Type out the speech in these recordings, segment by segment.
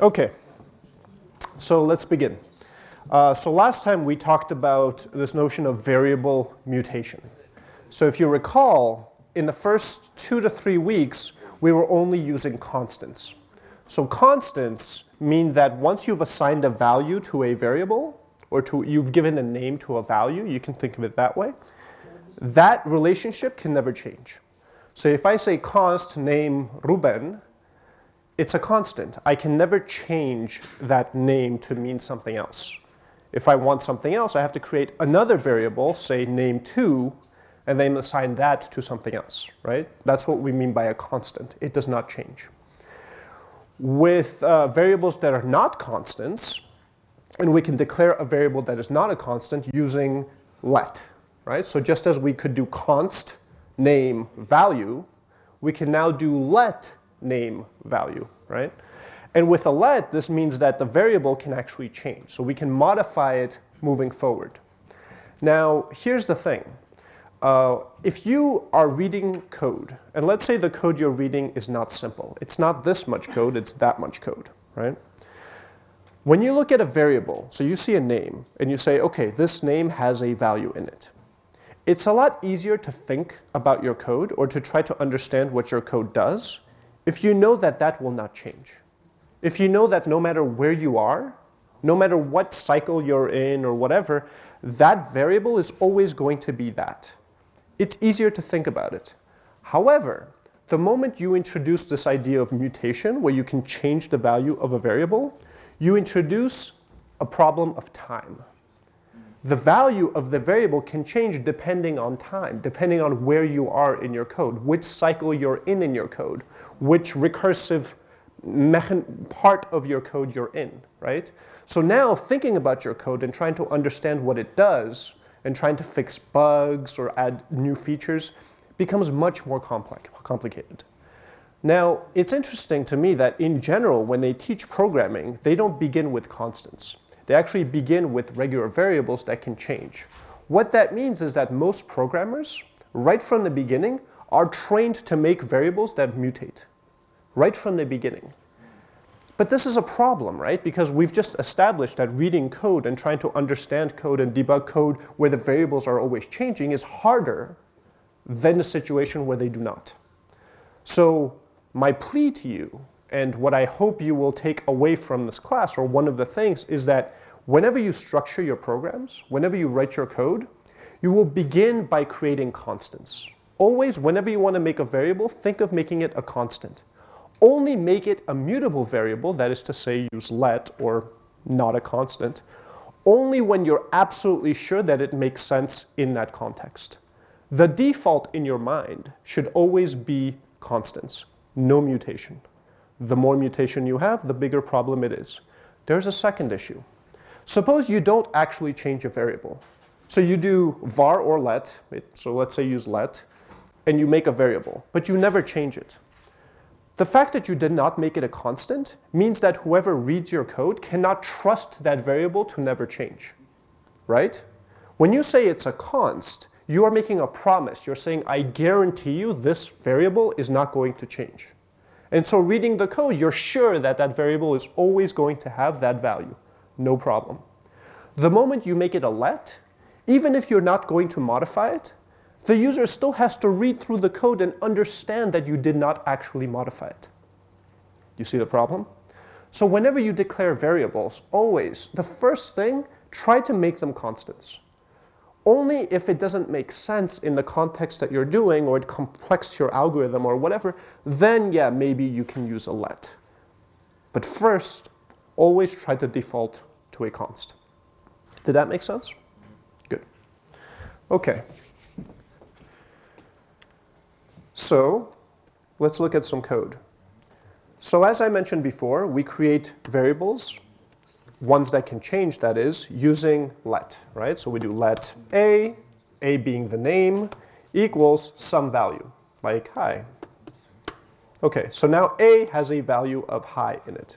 Okay, so let's begin. Uh, so last time we talked about this notion of variable mutation. So if you recall, in the first two to three weeks, we were only using constants. So constants mean that once you've assigned a value to a variable, or to, you've given a name to a value, you can think of it that way, that relationship can never change. So if I say const name Ruben, it's a constant. I can never change that name to mean something else. If I want something else, I have to create another variable, say name2, and then assign that to something else, right? That's what we mean by a constant. It does not change. With uh, variables that are not constants, and we can declare a variable that is not a constant using let, right? So just as we could do const name value, we can now do let name value, right? And with a let, this means that the variable can actually change. So we can modify it moving forward. Now, here's the thing. Uh, if you are reading code, and let's say the code you're reading is not simple. It's not this much code, it's that much code, right? When you look at a variable, so you see a name, and you say, OK, this name has a value in it. It's a lot easier to think about your code or to try to understand what your code does if you know that that will not change. If you know that no matter where you are, no matter what cycle you're in or whatever, that variable is always going to be that. It's easier to think about it. However, the moment you introduce this idea of mutation, where you can change the value of a variable, you introduce a problem of time the value of the variable can change depending on time, depending on where you are in your code, which cycle you're in in your code, which recursive part of your code you're in, right? So now thinking about your code and trying to understand what it does and trying to fix bugs or add new features becomes much more complex, complicated. Now, it's interesting to me that in general, when they teach programming, they don't begin with constants. They actually begin with regular variables that can change. What that means is that most programmers, right from the beginning, are trained to make variables that mutate, right from the beginning. But this is a problem, right? Because we've just established that reading code and trying to understand code and debug code where the variables are always changing is harder than the situation where they do not. So my plea to you and what I hope you will take away from this class, or one of the things, is that whenever you structure your programs, whenever you write your code, you will begin by creating constants. Always, whenever you want to make a variable, think of making it a constant. Only make it a mutable variable, that is to say use let or not a constant, only when you're absolutely sure that it makes sense in that context. The default in your mind should always be constants, no mutation. The more mutation you have, the bigger problem it is. There's a second issue. Suppose you don't actually change a variable. So you do var or let, so let's say use let, and you make a variable, but you never change it. The fact that you did not make it a constant means that whoever reads your code cannot trust that variable to never change, right? When you say it's a const, you are making a promise. You're saying, I guarantee you this variable is not going to change. And so reading the code, you're sure that that variable is always going to have that value. No problem. The moment you make it a let, even if you're not going to modify it, the user still has to read through the code and understand that you did not actually modify it. You see the problem? So whenever you declare variables, always, the first thing, try to make them constants. Only if it doesn't make sense in the context that you're doing or it complex your algorithm or whatever, then yeah, maybe you can use a let. But first, always try to default to a const. Did that make sense? Good. Okay. So let's look at some code. So as I mentioned before, we create variables ones that can change, that is, using let, right? So we do let a, a being the name, equals some value, like hi. OK, so now a has a value of hi in it.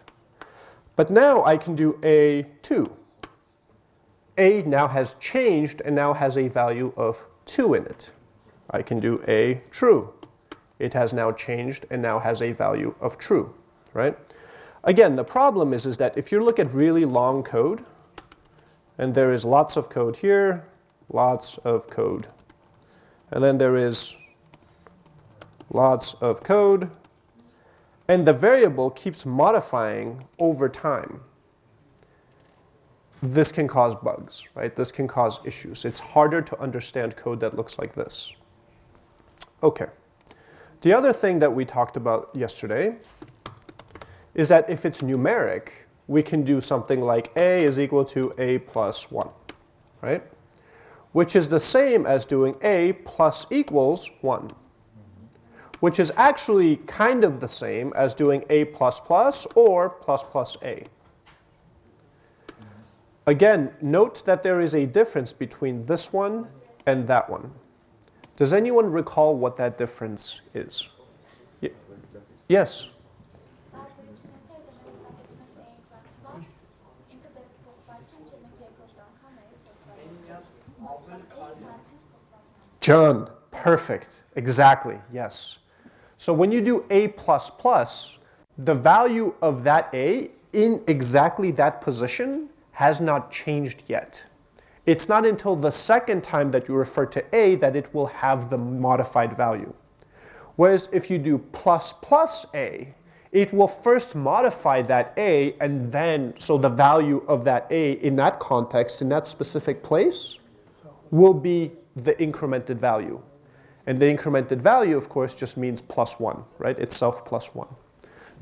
But now I can do a2. a now has changed and now has a value of 2 in it. I can do a true. It has now changed and now has a value of true, right? Again, the problem is, is that if you look at really long code, and there is lots of code here, lots of code, and then there is lots of code, and the variable keeps modifying over time. This can cause bugs, right? This can cause issues. It's harder to understand code that looks like this. Okay. The other thing that we talked about yesterday is that if it's numeric, we can do something like a is equal to a plus 1, right? Which is the same as doing a plus equals 1 which is actually kind of the same as doing a plus plus or plus plus a. Again, note that there is a difference between this one and that one. Does anyone recall what that difference is? Y yes? John, perfect, exactly, yes. So when you do A++, plus the value of that A in exactly that position has not changed yet. It's not until the second time that you refer to A that it will have the modified value. Whereas if you do plus plus A, it will first modify that A and then, so the value of that A in that context, in that specific place, will be the incremented value. And the incremented value, of course, just means plus 1, right? Itself plus 1.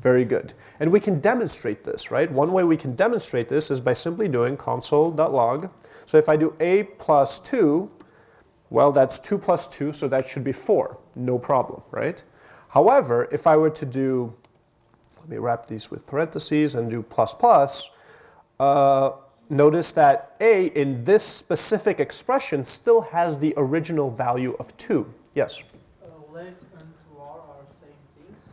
Very good. And we can demonstrate this, right? One way we can demonstrate this is by simply doing console.log. So if I do a plus 2, well, that's 2 plus 2, so that should be 4. No problem, right? However, if I were to do, let me wrap these with parentheses and do plus plus, uh, notice that a in this specific expression still has the original value of 2. Yes? Uh, let and var are same things?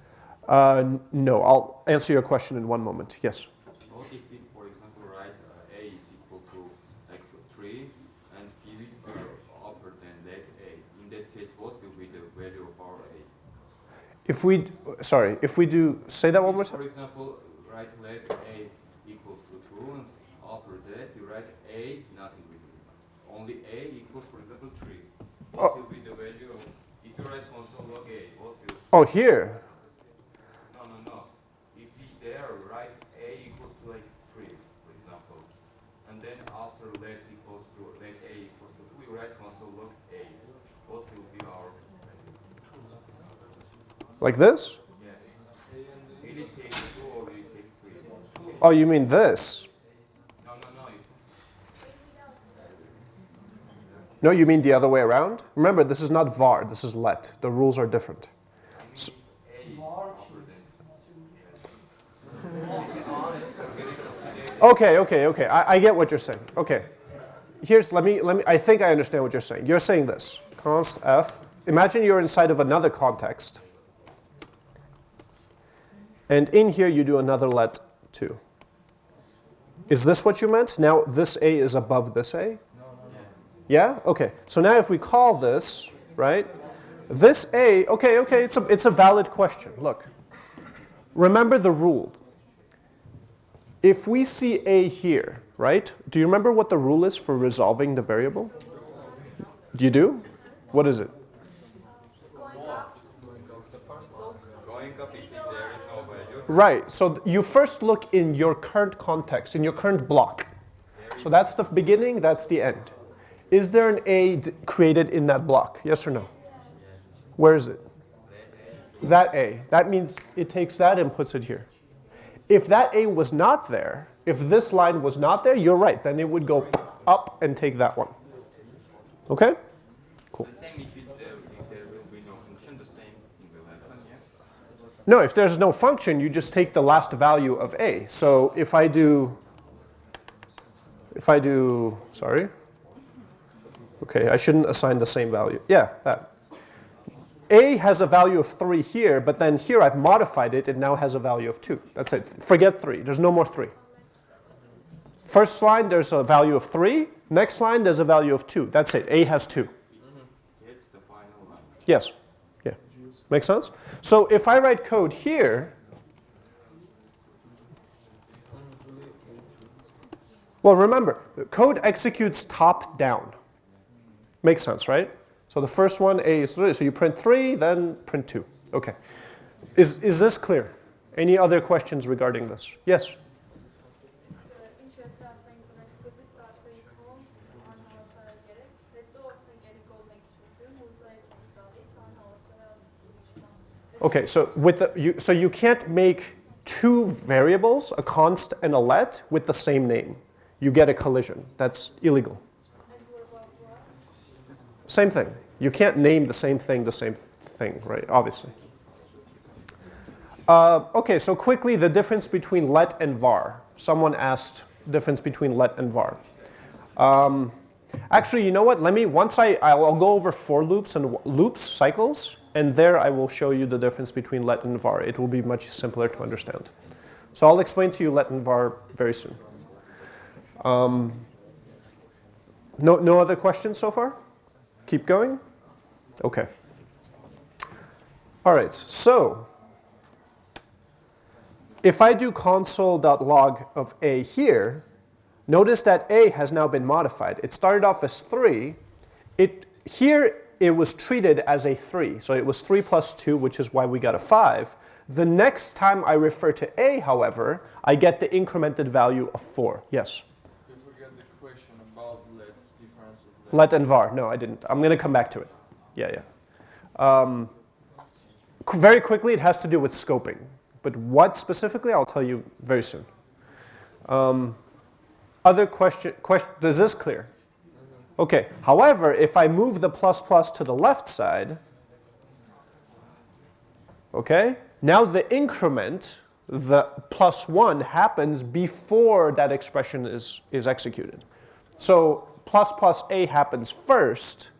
Uh, no, I'll answer your question in one moment. Yes? What if we, for example, write uh, a is equal to like 3 and give it uh, upper than let a? In that case, what will be the value of our a? If we, sorry, if we do, say that one more For time. example, write let a equals to 2 and upper that you write a nothing between. Only a equals, for example, 3. What Oh. will be the value of, if you write console log a, what will, Oh, here. no, no, no. If we there write a equals to like 3, for example, and then after let equals to, let a equals to 2, we write console log a, what will be our, Like this? yeah. Will it take 2 or will it take 3? Oh, you mean this? No, you mean the other way around? Remember, this is not var, this is let. The rules are different. Than Okay, okay, okay. I, I get what you're saying. Okay. Here's, let me, let me, I think I understand what you're saying. You're saying this, const f. Imagine you're inside of another context. And in here you do another let too. Is this what you meant? Now this A is above this A? Yeah? Okay. So now if we call this, right? This A, okay, okay, it's a, it's a valid question. Look. Remember the rule. If we see A here, right? Do you remember what the rule is for resolving the variable? Do you do? What is it? Going up if there is no value. Right. So you first look in your current context, in your current block. So that's the beginning, that's the end. Is there an A created in that block? Yes or no? Where is it? That A. That means it takes that and puts it here. If that A was not there, if this line was not there, you're right. Then it would go up and take that one. Okay? The same if, it, there, if there will be no function, the same thing will happen, yeah? No, if there's no function, you just take the last value of a. So if I do, if I do, sorry. Okay, I shouldn't assign the same value. Yeah, that. A has a value of 3 here, but then here I've modified it. It now has a value of 2. That's it. Forget 3. There's no more 3. First line, there's a value of 3. Next line, there's a value of 2. That's it. A has 2. Mm-hmm. It's the final line. Yes. Make sense? So if I write code here, well, remember, code executes top down. Makes sense, right? So the first one, A is 3. So you print 3, then print 2. OK. Is, is this clear? Any other questions regarding this? Yes? Okay, so with the you so you can't make two variables, a const and a let, with the same name. You get a collision. That's illegal. Same thing. You can't name the same thing the same thing, right? Obviously. Uh, okay, so quickly the difference between let and var. Someone asked difference between let and var. Um, actually, you know what? Let me once I I'll, I'll go over for loops and loops cycles, and there I will show you the difference between let and var. It will be much simpler to understand. So I'll explain to you let and var very soon. Um, no, no other questions so far? Keep going? Okay. All right, so if I do console.log of a here, notice that a has now been modified. It started off as 3. It, here it was treated as a 3. So it was 3 plus 2, which is why we got a 5. The next time I refer to a, however, I get the incremented value of 4. Yes? You forgot the question about let, difference of Let let and var. No, I didn't. I'm going to come back to it. Yeah, yeah. Um, very quickly, it has to do with scoping. But what specifically, I'll tell you very soon. Um, other question, question, is this clear? Okay, however, if I move the plus plus to the left side, okay, now the increment, the plus one, happens before that expression is, is executed. So plus plus a happens first,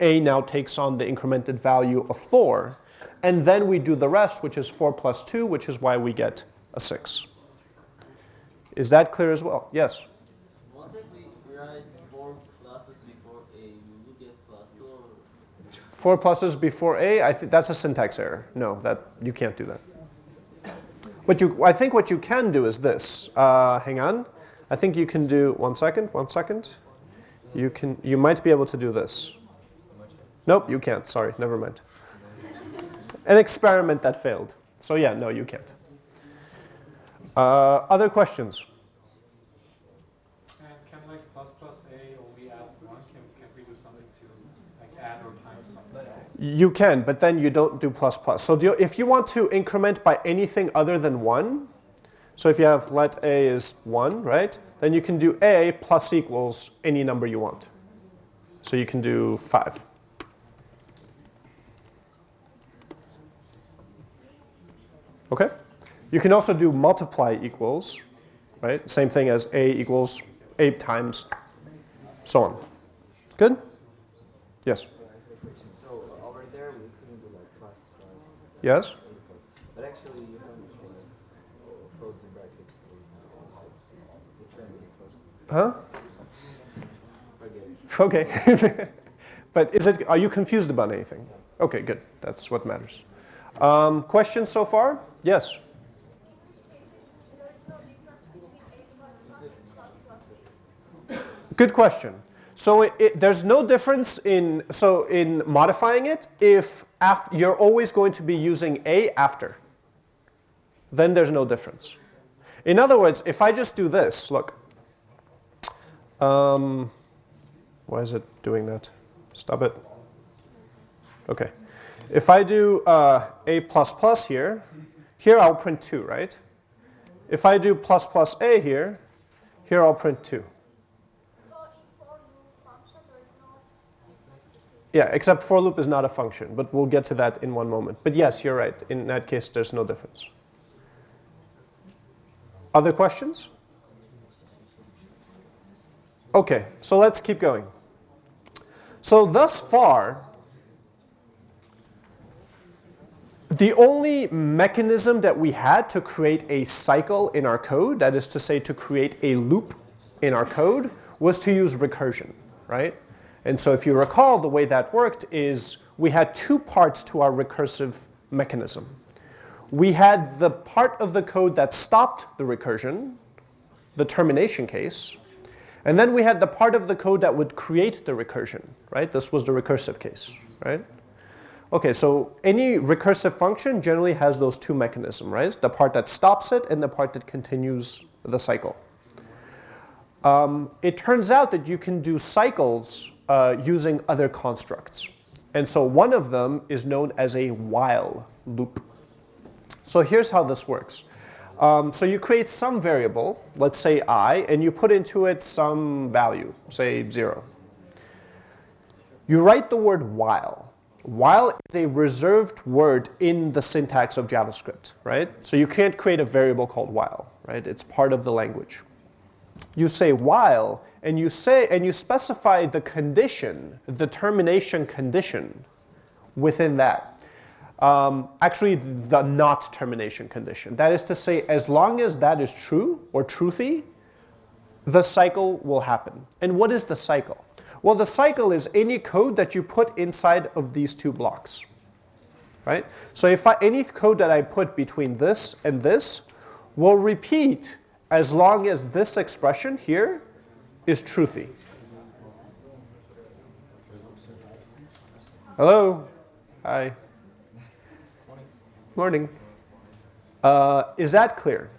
a now takes on the incremented value of 4, and then we do the rest, which is 4 plus 2, which is why we get a 6. Is that clear as well? Yes? 4 pluses before A, I think that's a syntax error. No, that you can't do that. But you, I think what you can do is this. Uh, hang on. I think you can do, one second, one second. You, can, you might be able to do this. Nope, you can't. Sorry, never mind. An experiment that failed. So yeah, no, you can't. Uh, other questions? You can, but then you don't do plus plus. So if you want to increment by anything other than 1, so if you have let a is 1, right? Then you can do a plus equals any number you want. So you can do 5. Okay? You can also do multiply equals, right? Same thing as a equals 8 times so on. Good? Yes? So over there we couldn't do like plus plus, Yes? but actually you have the brackets. Huh? Okay. but is it, are you confused about anything? Okay, good. That's what matters. Um, questions so far? Yes? Good question. So it, it, there's no difference in, so in modifying it if you're always going to be using a after. Then there's no difference. In other words, if I just do this, look. Um, why is it doing that? Stop it. Okay. If I do uh, a plus plus here, here I'll print 2, right? If I do plus plus a here, here I'll print 2. Yeah, except for loop is not a function, but we'll get to that in one moment. But yes, you're right. In that case, there's no difference. Other questions? Okay, so let's keep going. So thus far, the only mechanism that we had to create a cycle in our code, that is to say to create a loop in our code, was to use recursion, right? And so if you recall, the way that worked is we had two parts to our recursive mechanism. We had the part of the code that stopped the recursion, the termination case, And then we had the part of the code that would create the recursion, right? This was the recursive case, right? Okay, so any recursive function generally has those two mechanisms, right? The part that stops it and the part that continues the cycle. Um, it turns out that you can do cycles uh, using other constructs. And so one of them is known as a while loop. So here's how this works. Um, so you create some variable, let's say i, and you put into it some value, say 0. You write the word while. While is a reserved word in the syntax of JavaScript, right? So you can't create a variable called while, right? It's part of the language. You say while, and you say and you specify the condition, the termination condition within that. Um, actually, the not termination condition. That is to say, as long as that is true or truthy, the cycle will happen. And what is the cycle? Well, the cycle is any code that you put inside of these two blocks. Right? So if I, any code that I put between this and this will repeat as long as this expression here is truthy. Hello? Hi. Morning. Uh, is that clear?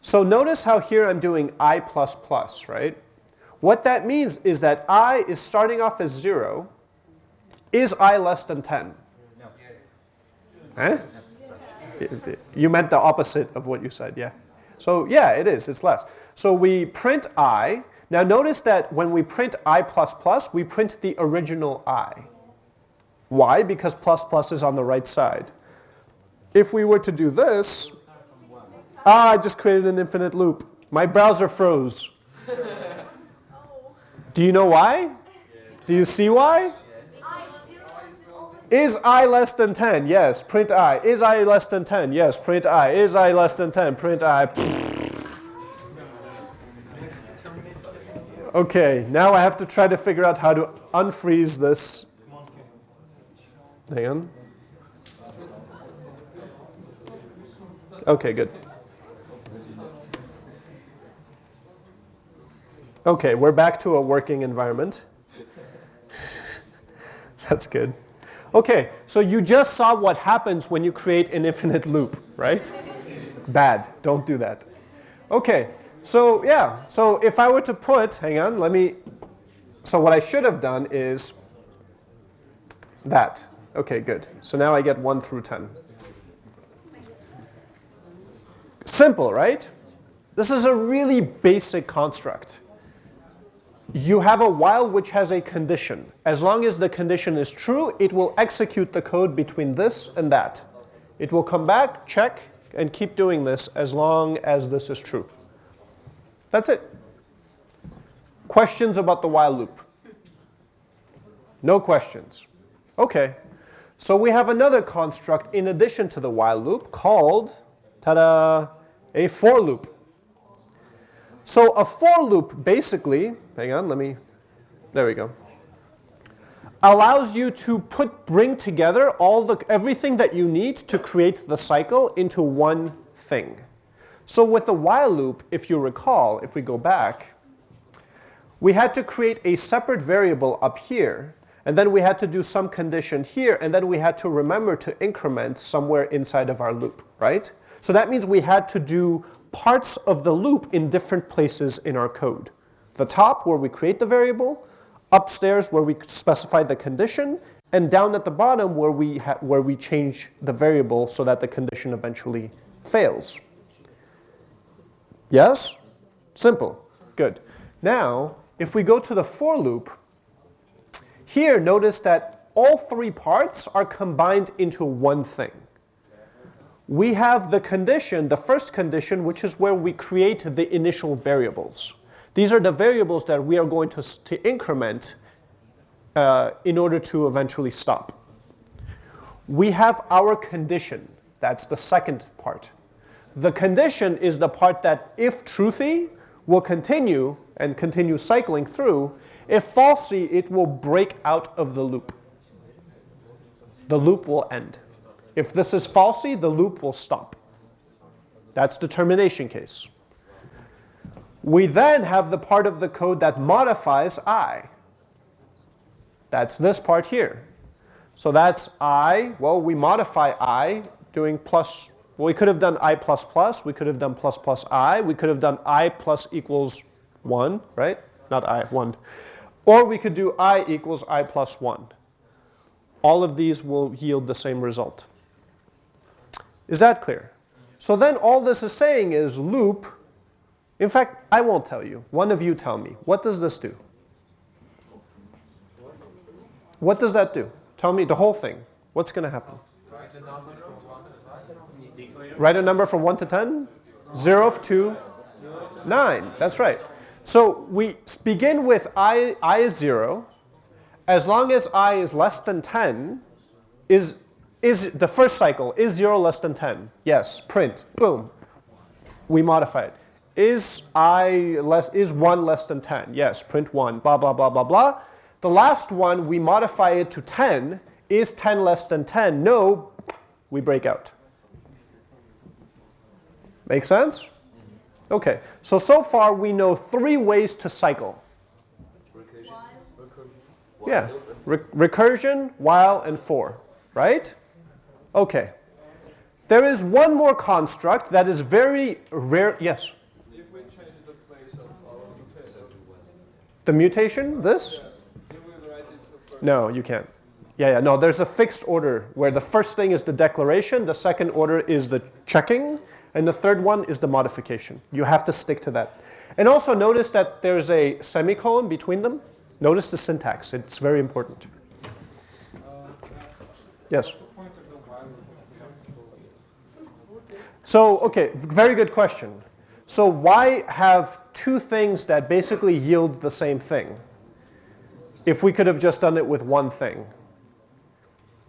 So notice how here I'm doing i++, plus right? What that means is that i is starting off as 0. Is i less than 10? No. You meant the opposite of what you said, yeah. So yeah, it is, it's less. So we print i. Now notice that when we print i++, we print the original i. Why? Because plus plus is on the right side. If we were to do this, ah, I just created an infinite loop. My browser froze. Do you know why? Do you see why? Is i less than 10? Yes, print i. Is i less than 10? Yes, print i. Is i less than 10? Print i. Okay, now I have to try to figure out how to unfreeze this. Hang on. Okay, good. Okay, we're back to a working environment. That's good. Okay, so you just saw what happens when you create an infinite loop, right? Bad, don't do that. Okay, so yeah, so if I were to put, hang on, let me, so what I should have done is that. Okay, good. So now I get 1 through 10. Simple, right? This is a really basic construct. You have a while which has a condition. As long as the condition is true, it will execute the code between this and that. It will come back, check, and keep doing this as long as this is true. That's it. Questions about the while loop? No questions. OK. So we have another construct in addition to the while loop called Ta-da! A for loop. So a for loop basically, hang on, let me, there we go, allows you to put, bring together all the, everything that you need to create the cycle into one thing. So with the while loop, if you recall, if we go back, we had to create a separate variable up here, and then we had to do some condition here, and then we had to remember to increment somewhere inside of our loop, right? So that means we had to do parts of the loop in different places in our code. The top where we create the variable, upstairs where we specify the condition, and down at the bottom where we, where we change the variable so that the condition eventually fails. Yes? Simple. Good. Now, if we go to the for loop, here notice that all three parts are combined into one thing we have the condition, the first condition, which is where we create the initial variables. These are the variables that we are going to, to increment uh, in order to eventually stop. We have our condition. That's the second part. The condition is the part that, if truthy, will continue and continue cycling through. If falsy, it will break out of the loop. The loop will end. If this is falsy, the loop will stop. That's the termination case. We then have the part of the code that modifies i. That's this part here. So that's i. Well, we modify i doing plus. We could have done i plus plus. We could have done plus plus i. We could have done i plus equals 1, right? Not i, 1. Or we could do i equals i plus 1. All of these will yield the same result. Is that clear? So then all this is saying is loop. In fact, I won't tell you. One of you tell me. What does this do? What does that do? Tell me the whole thing. What's going to happen? Write a number from 1 to 10? 0 to 9. That's right. So we begin with i, I is 0. As long as i is less than 10, is, is the first cycle, is 0 less than 10? Yes, print, boom. We modify it. Is i less, is 1 less than 10? Yes, print 1, blah, blah, blah, blah, blah. The last one, we modify it to 10. Is 10 less than 10? No, we break out. Make sense? Okay, so so far we know three ways to cycle. Yeah, Re- recursion, while, and for, right? Okay. There is one more construct that is very rare. Yes? If we change the place of our mutation, The mutation, this? No, you can't. Yeah, yeah, no, there's a fixed order where the first thing is the declaration, the second order is the checking, and the third one is the modification. You have to stick to that. And also notice that there's a semicolon between them. Notice the syntax, it's very important. Yes? So, okay, very good question. So why have two things that basically yield the same thing if we could have just done it with one thing?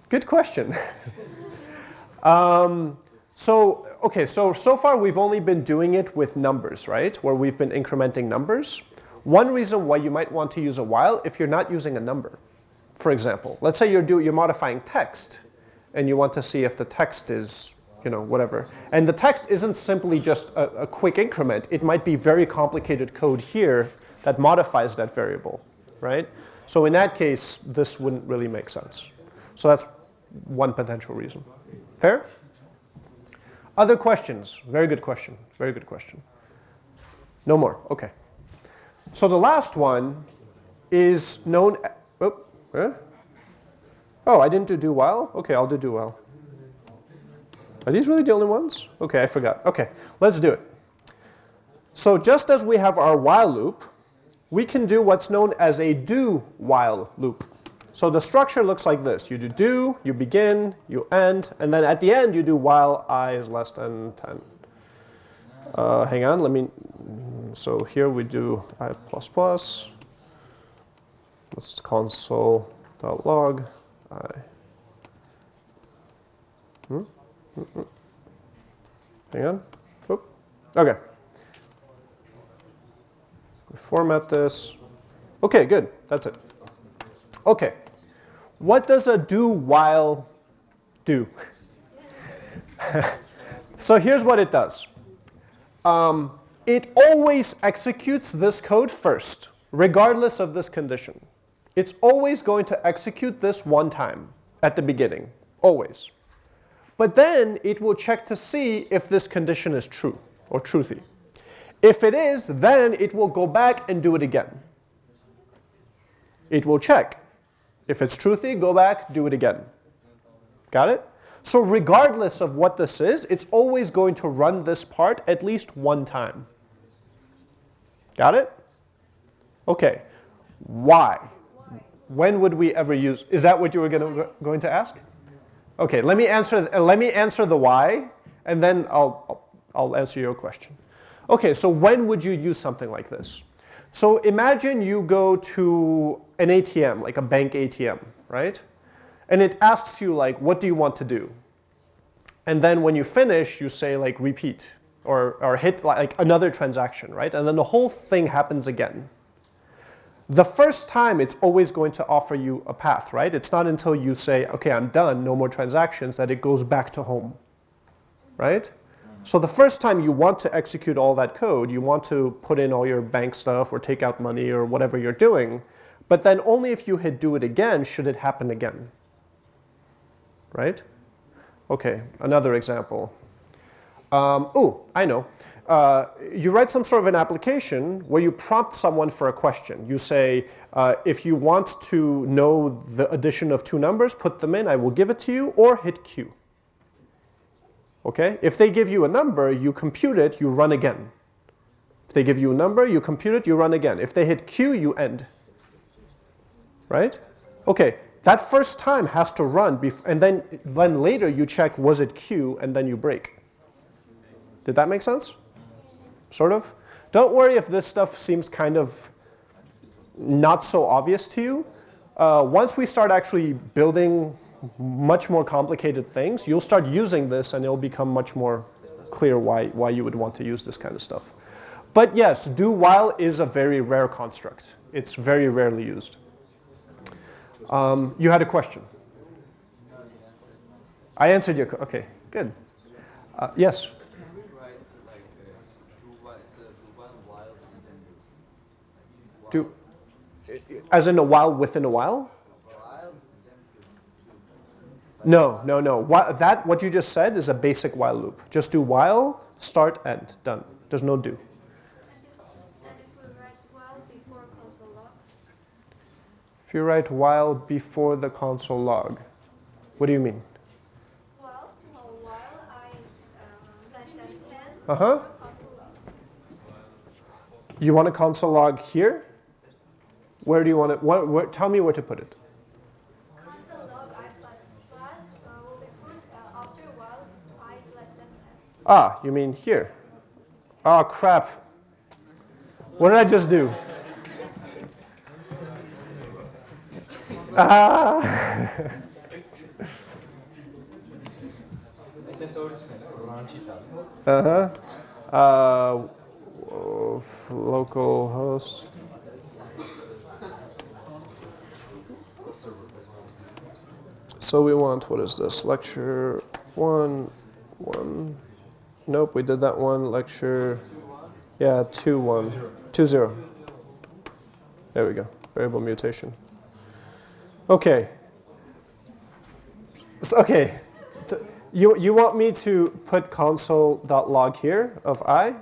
Good question. um, so, okay, so, so far we've only been doing it with numbers, right? Where we've been incrementing numbers. One reason why you might want to use a while if you're not using a number. For example, let's say you're, do, you're modifying text and you want to see if the text is, you know, whatever. And the text isn't simply just a, a quick increment. It might be very complicated code here that modifies that variable, right? So in that case, this wouldn't really make sense. So that's one potential reason. Fair? Other questions? Very good question. Very good question. No more. Okay. So the last one is known. Oh, eh? oh, I didn't do do while. Okay, I'll do do while. Are these really the only ones? Okay, I forgot. Okay, let's do it. So just as we have our while loop, we can do what's known as a do while loop. So the structure looks like this. You do do, you begin, you end, and then at the end you do while i is less than 10. Uh, hang on, let me, so here we do i plus plus. Let's console.log i. Hmm? Hmm, hmm. Hang on. Oop. Okay. We format this. Okay, good. That's it. Okay. What does a do while do? so here's what it does. Um, it always executes this code first, regardless of this condition. It's always going to execute this one time at the beginning, always. But then it will check to see if this condition is true or truthy. If it is, then it will go back and do it again. It will check. If it's truthy, go back, do it again. Got it? So regardless of what this is, it's always going to run this part at least one time. Got it? Okay. Why? When would we ever use? Is that what you were gonna, going to ask? Okay. Let me answer. Let me answer the why, and then I'll- I'll answer your question. Okay. So when would you use something like this? So imagine you go to an ATM, like a bank ATM, right? And it asks you like, what do you want to do? And then when you finish, you say like repeat or, or hit like another transaction, right? And then the whole thing happens again. The first time, it's always going to offer you a path, right? It's not until you say, okay, I'm done, no more transactions, that it goes back to home, right? So the first time you want to execute all that code, you want to put in all your bank stuff or take out money or whatever you're doing. But then only if you hit do it again should it happen again. Right? Okay, another example. Um, oh, I know. Uh, you write some sort of an application where you prompt someone for a question. You say, uh, if you want to know the addition of two numbers, put them in, I will give it to you, or hit Q. Okay? If they give you a number, you compute it, you run again. If they give you a number, you compute it, you run again. If they hit Q, you end. Right? Okay, that first time has to run, before and then, then later you check, was it Q, and then you break. Did that make sense? Sort of? Don't worry if this stuff seems kind of not so obvious to you. Uh, once we start actually building much more complicated things, you'll start using this and it'll become much more clear why, why you would want to use this kind of stuff. But yes, do while is a very rare construct. It's very rarely used. Um, you had a question. I answered your, okay, good. Uh, yes? Do as in a while within a? While No, no, no. Why, that, what you just said is a basic while loop. Just do while, start, end, done. There's no do. If, you write while before the console log, what do you mean? well, while i is less than 10, before console log. You want a console log here? Where do you want it? What, where, tell me where to put it. Console log i plus plus uh, will be put uh, after while i is less than 10. Ah, you mean here. Oh, crap. What did I just do? Ah. Esse é só o Ranchita. Uh-huh. Uh, local host. So we want, what is this? Lecture one, one. Nope, we did that one. Lecture, yeah, two, one, two, zero. There we go. Variable mutation. Okay. So, okay. You, you want me to put console.log here of i?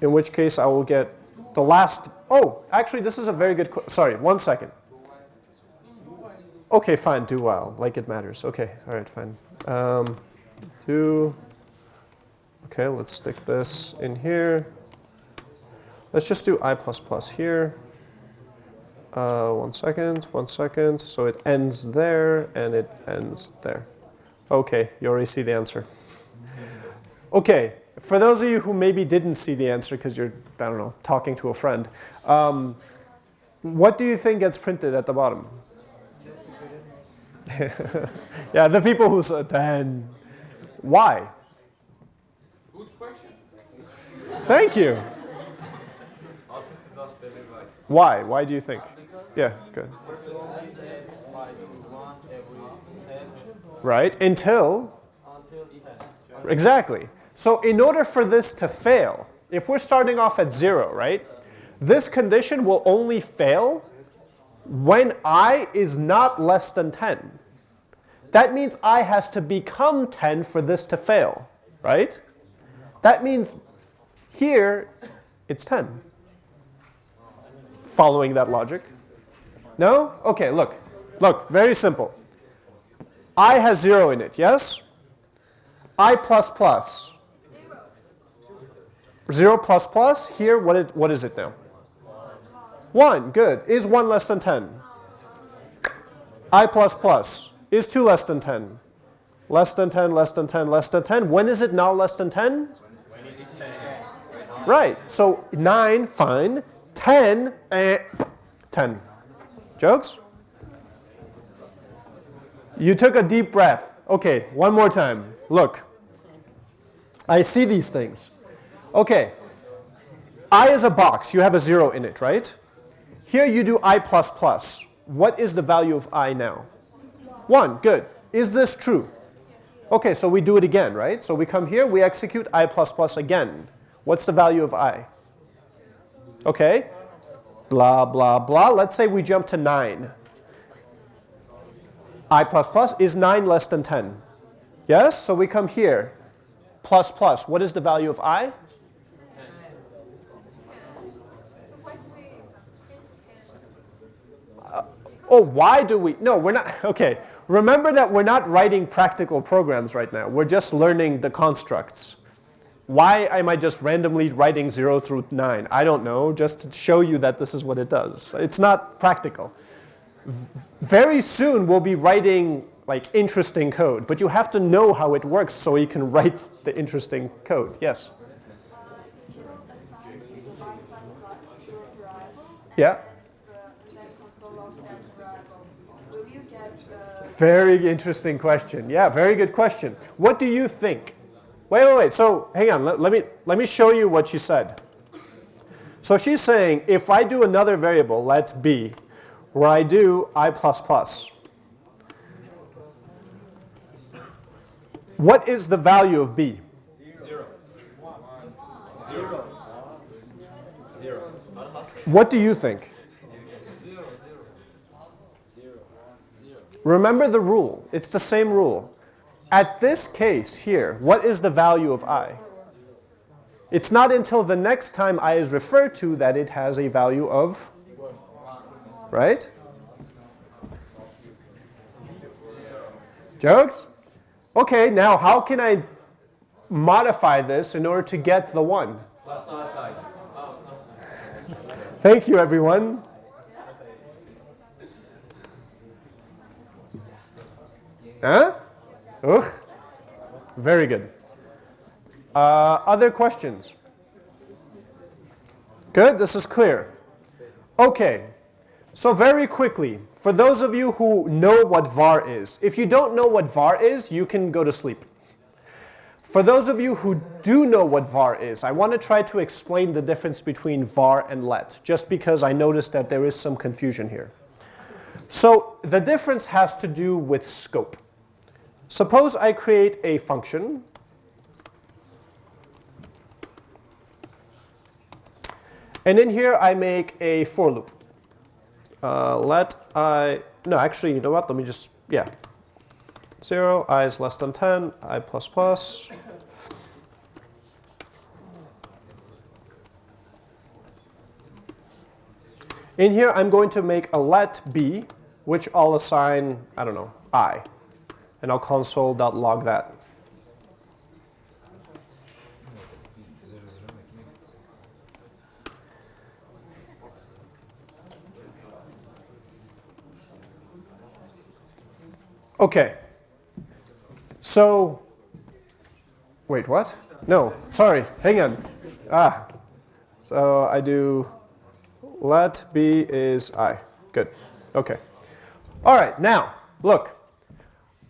In which case I will get the last, oh, actually this is a very good, sorry, one second. Okay, fine, do while, like it matters. Okay, all right, fine. Um, do, okay, let's stick this in here. Let's just do i plus plus here. Uh, one second, one second. So it ends there and it ends there. Okay, you already see the answer. Okay, for those of you who maybe didn't see the answer because you're, I don't know, talking to a friend, um, what do you think gets printed at the bottom? yeah, the people who said 10. Why? Good question. Thank you. Why? Why do you think? Yeah, good. Right, until, exactly. So in order for this to fail, if we're starting off at zero, right, this condition will only fail when i is not less than 10. That means i has to become 10 for this to fail, right? That means here it's 10 following that logic? No? Okay, look. Look, very simple. i has 0 in it, yes? i plus plus. 0 plus plus, here, what is, what is it now? 1, good. Is 1 less than 10? i plus plus. Is 2 less than 10? Less than 10, less than 10, less than 10. When is it not less than 10? Right, so 9, fine. 10, eh, 10. Jokes? You took a deep breath. Okay, one more time. Look. I see these things. Okay. I is a box. You have a 0 in it, right? Here you do i plus plus. What is the value of i now? 1. Good. Is this true? Okay, so we do it again, right? So we come here, we execute i++ plus again. What's the value of i? Okay, blah, blah, blah. Let's say we jump to 9. i++ plus is 9 less than 10. Yes, so we come here, plus plus. What is the value of i? Ten? Oh, why do we? No, we're not. Okay, remember that we're not writing practical programs right now. We're just learning the constructs. Why am I just randomly writing 0 through 9? I don't know, just to show you that this is what it does. It's not practical. Very soon we'll be writing like interesting code, but you have to know how it works so you can write the interesting code. Yes? Uh, if you assign y plus plus to a variable, Yeah? the then console log that variable, will you get uh, Very interesting question. Yeah, very good question. What do you think? Wait, wait, wait. So hang on. Let, let me let me show you what she said. So she's saying if I do another variable, let b, where I do i plus plus. What is the value of b? Zero. Zero. Zero. What do you think? Remember the rule. It's the same rule. At this case here, what is the value of i? It's not until the next time i is referred to that it has a value of, right? Jokes? Okay, now how can I modify this in order to get the 1? Thank you, everyone. Huh? Ugh. Very good. Uh, other questions? Good, this is clear. Okay, so very quickly, for those of you who know what var is, if you don't know what var is, you can go to sleep. For those of you who do know what var is, I want to try to explain the difference between var and let, just because I noticed that there is some confusion here. So the difference has to do with scope. Suppose I create a function and in here I make a for loop. Uh, let i, no actually you know what, let me just, yeah. 0, i is less than 10, i plus plus. In here I'm going to make a let b, which I'll assign, I don't know, i and I'll console.log that. Okay. So, wait, what? No, sorry, hang on. Ah, so I do let b is i. Good. Okay. All right, now, look.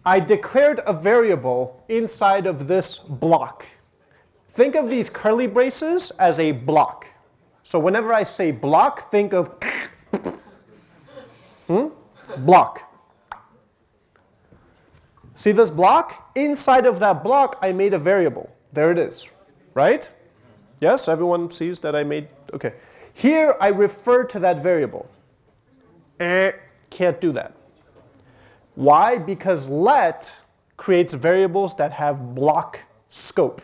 I declared a variable inside of this block. Think of these curly braces as a block. So whenever I say block, think of hmm? block. See this block? Inside of that block, I made a variable. There it is, right? Yes, everyone sees that I made, okay. Here, I refer to that variable. Eh, can't do that. Why? Because let creates variables that have block scope.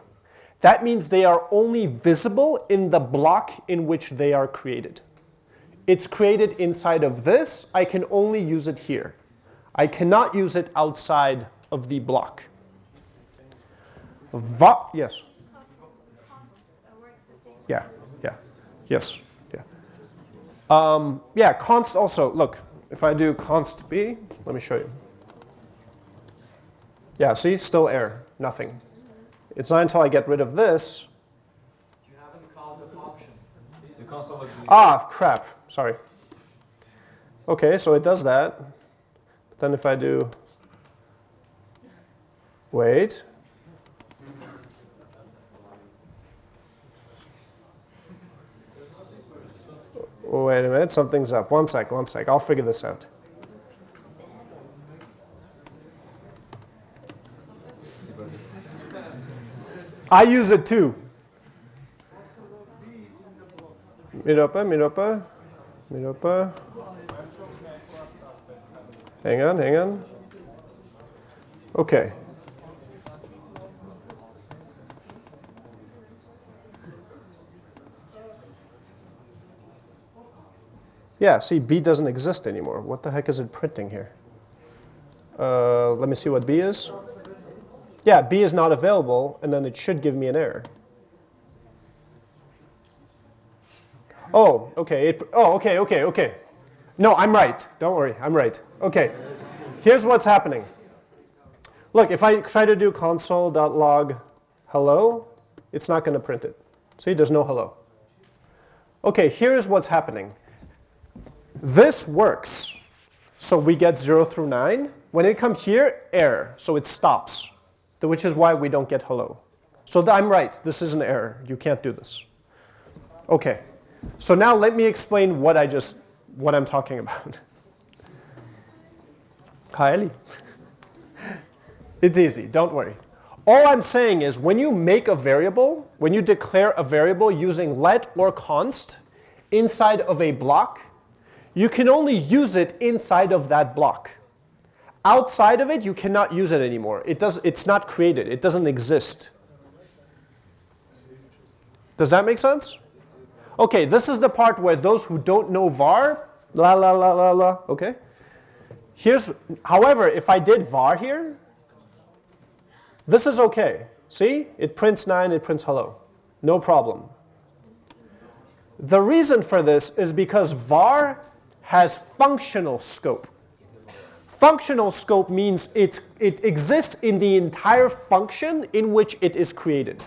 That means they are only visible in the block in which they are created. It's created inside of this. I can only use it here. I cannot use it outside of the block. Va yes. Yeah. Yeah. Yes. Yeah. Um, yeah. Const also. Look, if I do const b, let me show you. Yeah. See, still error. Nothing. It's not until I get rid of this. You haven't called the function. Ah, crap. Sorry. Okay, so it does that. But then if I do, wait. Wait a minute, something's up. One sec, one sec. I'll figure this out. I use it too. Miropa, Miropa, Miropa. Hang on, hang on. Okay. Yeah, see, B doesn't exist anymore. What the heck is it printing here? Uh, let me see what B is. Yeah, B is not available, and then it should give me an error. Oh, okay. It, oh, okay, okay, okay. No, I'm right. Don't worry, I'm right. Okay, here's what's happening. Look, if I try to do console.log hello, it's not going to print it. See, there's no hello. Okay, here's what's happening. This works. So we get 0 through 9. When it comes here, error. So it stops, which is why we don't get hello. So I'm right. This is an error. You can't do this. OK. So now let me explain what I just what I'm talking about. Ellie. it's easy. Don't worry. All I'm saying is when you make a variable, when you declare a variable using let or const inside of a block, you can only use it inside of that block. Outside of it, you cannot use it anymore. It does, it's not created. It doesn't exist. Does that make sense? Okay, this is the part where those who don't know var, la la la la la, okay? Here's, however, if I did var here, this is okay. See, it prints 9, it prints hello. No problem. The reason for this is because var has functional scope. Functional scope means it exists in the entire function in which it is created.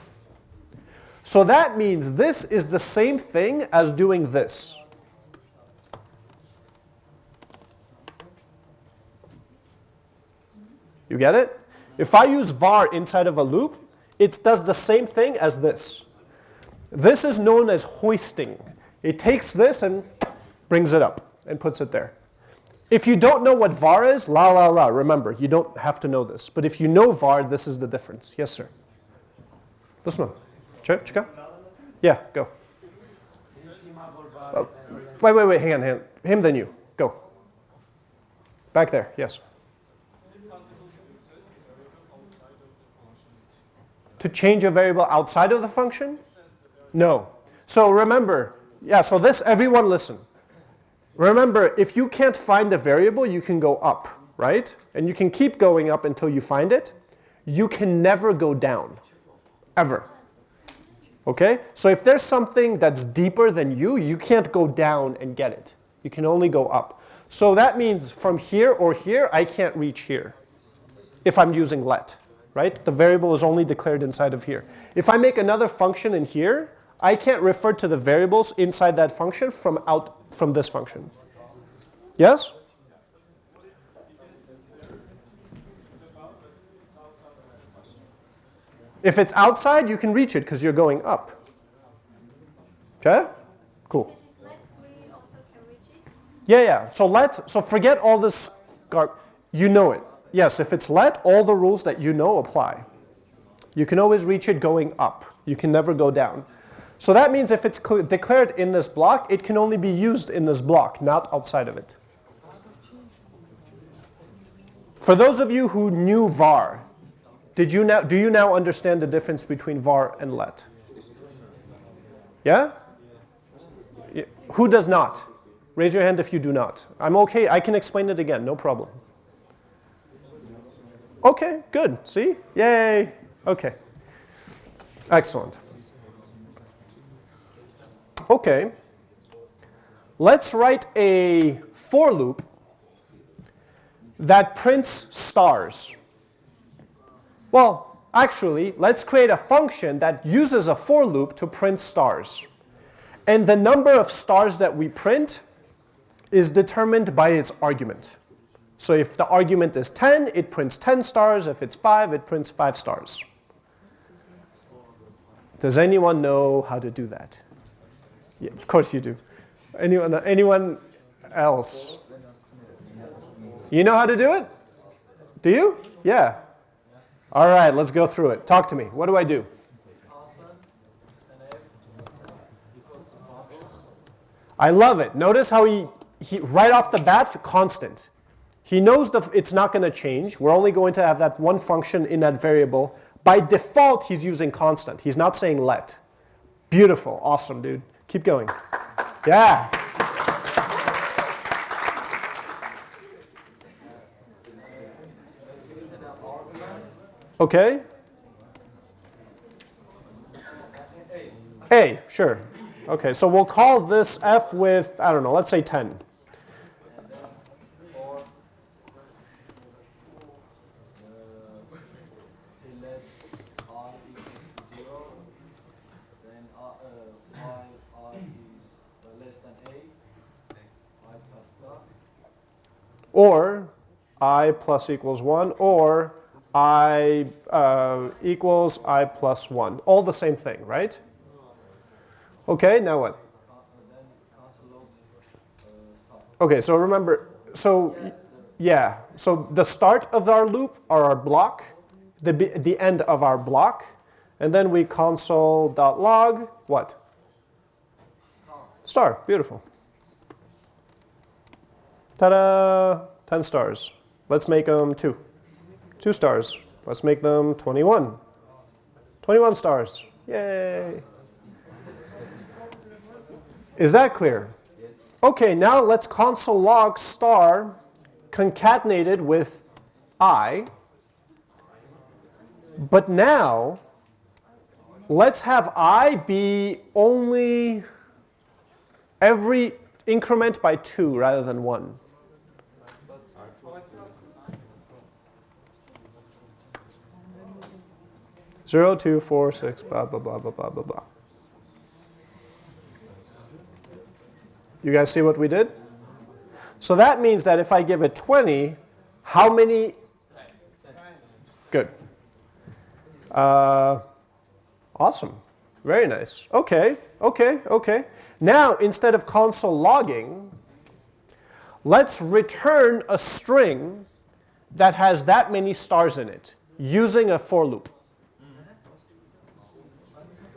So that means this is the same thing as doing this. You get it? If I use var inside of a loop, it does the same thing as this. This is known as hoisting. It takes this and brings it up and puts it there. If you don't know what var is, la la la, remember, you don't have to know this. But if you know var, this is the difference. Yes, sir. This one. Chica? Yeah, go. Oh, wait, wait, wait, hang on, hang on. Him, then you. Go. Back there, yes. To change a variable outside of the function? No. So remember, yeah, so this, everyone listen. Remember, if you can't find a variable, you can go up, right? And you can keep going up until you find it. You can never go down, ever. Okay? So if there's something that's deeper than you, you can't go down and get it. You can only go up. So that means from here or here, I can't reach here if I'm using let, right? The variable is only declared inside of here. If I make another function in here, I can't refer to the variables inside that function from out from this function. Yes? If it's outside, you can reach it because you're going up. Okay? Cool. Yeah, yeah. So let, so forget all this, you know it. Yes, if it's let, all the rules that you know apply. You can always reach it going up. You can never go down. So that means if it's declared in this block, it can only be used in this block, not outside of it. For those of you who knew var, did you now, do you now understand the difference between var and let? Yeah? Who does not? Raise your hand if you do not. I'm okay. I can explain it again. No problem. Okay, good. See? Yay. Okay. Excellent. Okay. Let's write a for loop that prints stars. Well, actually, let's create a function that uses a for loop to print stars. And the number of stars that we print is determined by its argument. So if the argument is 10, it prints 10 stars. If it's 5, it prints 5 stars. Does anyone know how to do that? Yeah, of course you do. Anyone, anyone else? You know how to do it? Do you? Yeah. All right, let's go through it. Talk to me. What do I do? I love it. Notice how he, he right off the bat, constant. He knows the, it's not going to change. We're only going to have that one function in that variable. By default, he's using constant. He's not saying let. Beautiful. Awesome, dude. Keep going. Yeah. Okay. A, sure. Okay, so we'll call this f with, I don't know, let's say 10. Uh, uh, let i equals to zero, then uh, uh, while i is uh, less than a, i plus plus, Or i plus equals 1, or i uh, equals i plus 1. All the same thing, right? Okay, now what? Okay, so remember, so yeah, so the start of our loop are our block, the, the end of our block, and then we console.log, what? Star, beautiful. Ta-da, 10 stars. Let's make them two. Two stars. Let's make them 21. 21 stars, yay. Is that clear? Okay, now let's console log star concatenated with i. But now, let's have i be only every increment by 2 rather than 1. Zero, two, four, six, blah, blah, blah, blah, blah, blah, blah. You guys see what we did? So that means that if I give it 20, how many? Good. Uh, awesome. Very nice. Okay, okay, okay. Now, instead of console logging, let's return a string that has that many stars in it using a for loop.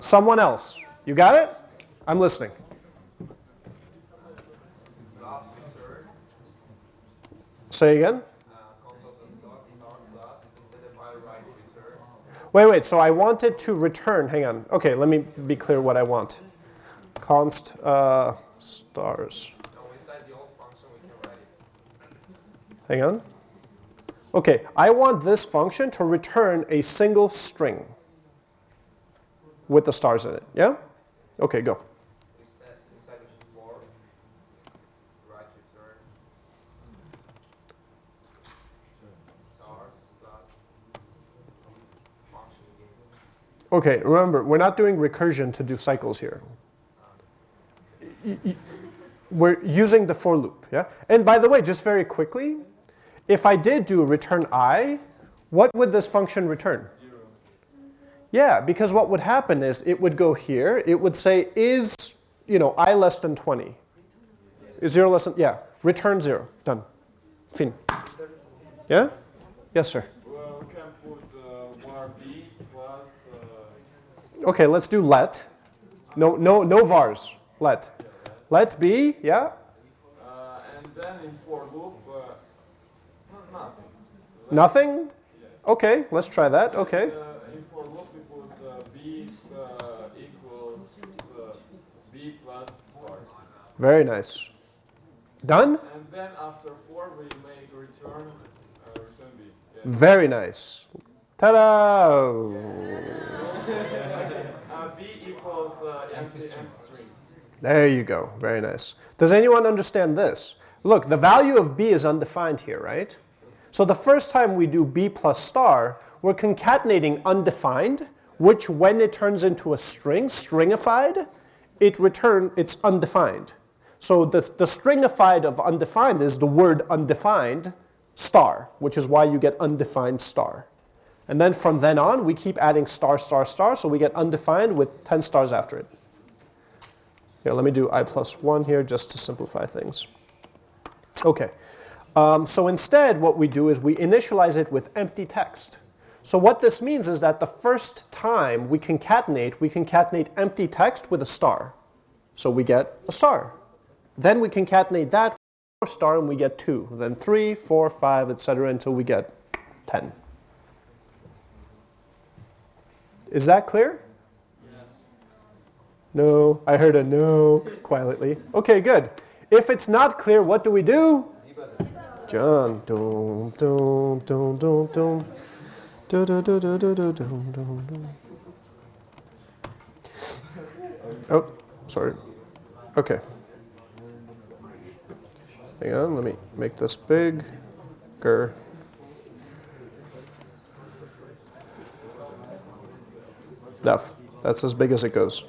Someone else. You got it? I'm listening. Say again. Wait, wait, so I wanted to return, hang on. Okay, let me be clear what I want. Const uh, stars. Hang on. Okay, I want this function to return a single string with the stars in it. Yeah? Okay, go. Instead, inside of for, write return. Stars plus function again. Okay, remember, we're not doing recursion to do cycles here. Ah. Y- We're using the for loop, yeah? And by the way, just very quickly, if I did do return i, what would this function return? Yeah, because what would happen is it would go here, it would say is, you know, i less than 20. Is 0 less than, yeah, return 0, done. Fin. Yeah? Yes, sir. Well, we can put uh, var b plus uh, Okay, let's do let. No, no, no vars. Let. Let b, yeah. uh, and then in for loop uh, no- nothing. Nothing. Okay, let's try that. Okay. Uh, in for loop we put uh, b uh, equals uh, b plus star. Very nice. Done. And then after 4 we make return uh, return b. Yeah. Very nice. Ta-da! Uh, b equals uh, empty, empty string. There you go. Very nice. Does anyone understand this? Look, the value of b is undefined here, right? So the first time we do b plus star, we're concatenating undefined, which when it turns into a string, stringified, it return it's undefined. So the, the stringified of undefined is the word undefined star, which is why you get undefined star. And then from then on, we keep adding star, star, star, so we get undefined with 10 stars after it. Here, let me do i plus 1 here just to simplify things. Okay. Um, so instead, what we do is we initialize it with empty text. So what this means is that the first time we concatenate, we concatenate empty text with a star. So we get a star. Then we concatenate that with star and we get 2. Then 3, 4, 5, etc. until we get 10. Is that clear? Yes. No, I heard a no quietly. Okay, good. If it's not clear, what do we do? John. Dum, dum, dum, dum, dum. Du, du, du, du, du, du, dum, dum, dum. Oh, sorry. Okay. Hang on, let me make this bigger. Enough. That's as big as it goes.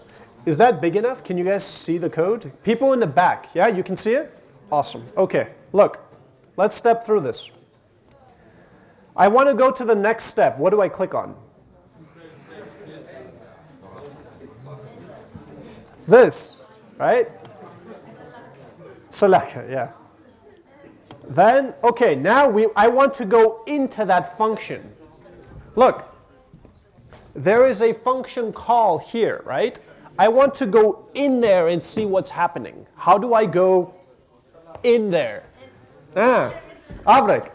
Is that big enough? Can you guys see the code? People in the back, yeah, you can see it? Awesome. Okay, look, let's step through this. I want to go to the next step. What do I click on? This, right? Select, yeah. Then, okay, now we, I want to go into that function. Look, there is a function call here, right? I want to go in there and see what's happening. How do I go in there? Ah, Avrek.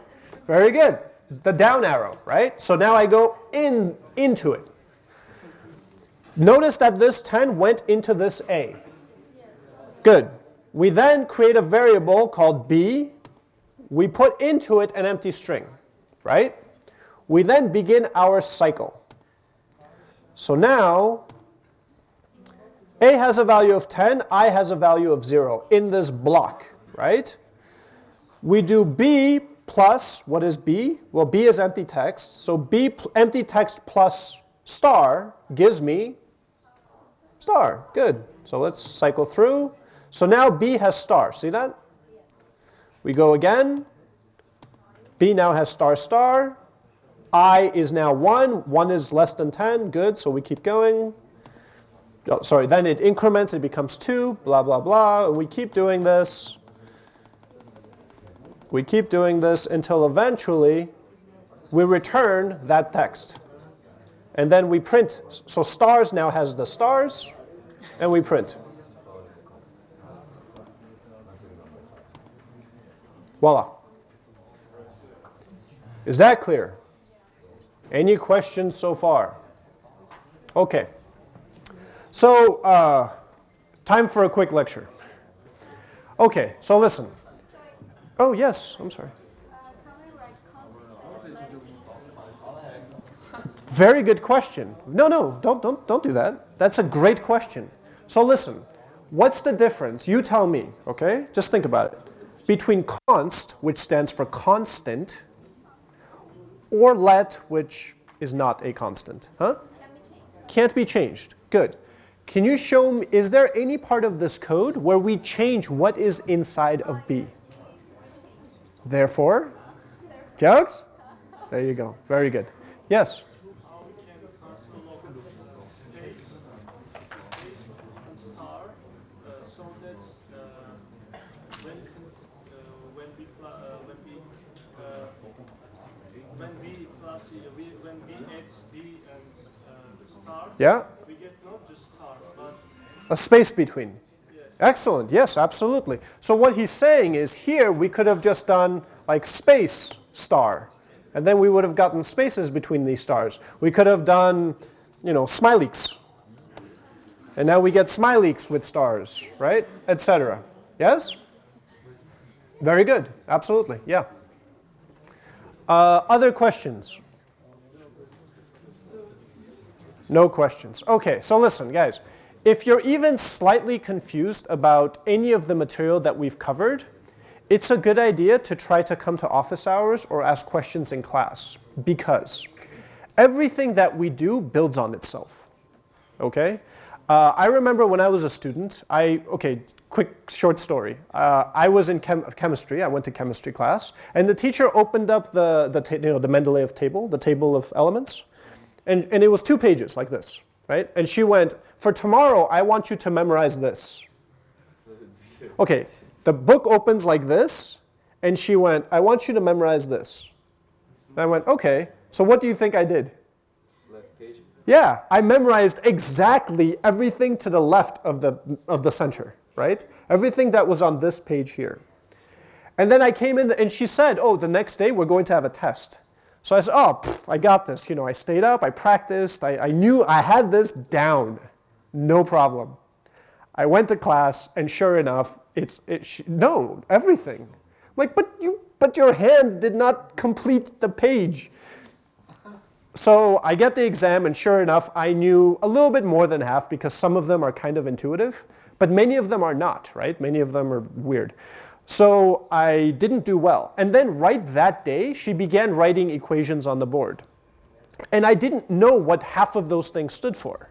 Very good. The down arrow, right? So now I go in into it. Notice that this 10 went into this A. Good. We then create a variable called B. We put into it an empty string, right? We then begin our cycle. So now a has a value of 10, I has a value of 0 in this block, right? We do B plus, what is B? Well, B is empty text, so B empty text plus star gives me star. Good. So let's cycle through. So now B has star. See that? We go again. B now has star star. I is now 1. 1 is less than 10. Good. So we keep going oh, sorry, then it increments, it becomes 2, blah, blah, blah. And we keep doing this. We keep doing this until eventually we return that text. And then we print. So stars now has the stars, and we print. Voila. Is that clear? Any questions so far? Okay. So, uh, time for a quick lecture. Okay, so listen. Oh, yes, I'm sorry. Very good question. No, no, don't, don't, don't do that. That's a great question. So listen, what's the difference? You tell me, okay? Just think about it. Between const, which stands for constant, or let, which is not a constant, huh? Can't be changed. Good. Can you show me, is there any part of this code where we change what is inside of B? Therefore, jokes? There you go. Very good. Yes? Yeah? A space between. Excellent. Yes, absolutely. So what he's saying is here we could have just done like space star. And then we would have gotten spaces between these stars. We could have done, you know, smileys. And now we get smileys with stars, right? Etc. Yes? Very good. Absolutely. Yeah. Uh, other questions? No questions. Okay, so listen, guys. If you're even slightly confused about any of the material that we've covered, it's a good idea to try to come to office hours or ask questions in class because everything that we do builds on itself, okay? Uh, I remember when I was a student, I, okay, quick short story. Uh, I was in chem chemistry, I went to chemistry class, and the teacher opened up the, the, you know, the Mendeleev table, the table of elements, and, and it was two pages like this, right? And she went, for tomorrow, I want you to memorize this. Okay, the book opens like this, and she went, I want you to memorize this. And I went, okay, so what do you think I did? Yeah, I memorized exactly everything to the left of the, of the center. right? Everything that was on this page here. And then I came in and she said, oh, the next day we're going to have a test. So I said, oh, pff, I got this. You know, I stayed up, I practiced, I, I knew I had this down, no problem. I went to class, and sure enough, it's it no everything. I'm like, but you, but your hand did not complete the page. So I get the exam, and sure enough, I knew a little bit more than half because some of them are kind of intuitive, but many of them are not, right? Many of them are weird. So I didn't do well. And then right that day, she began writing equations on the board. And I didn't know what half of those things stood for.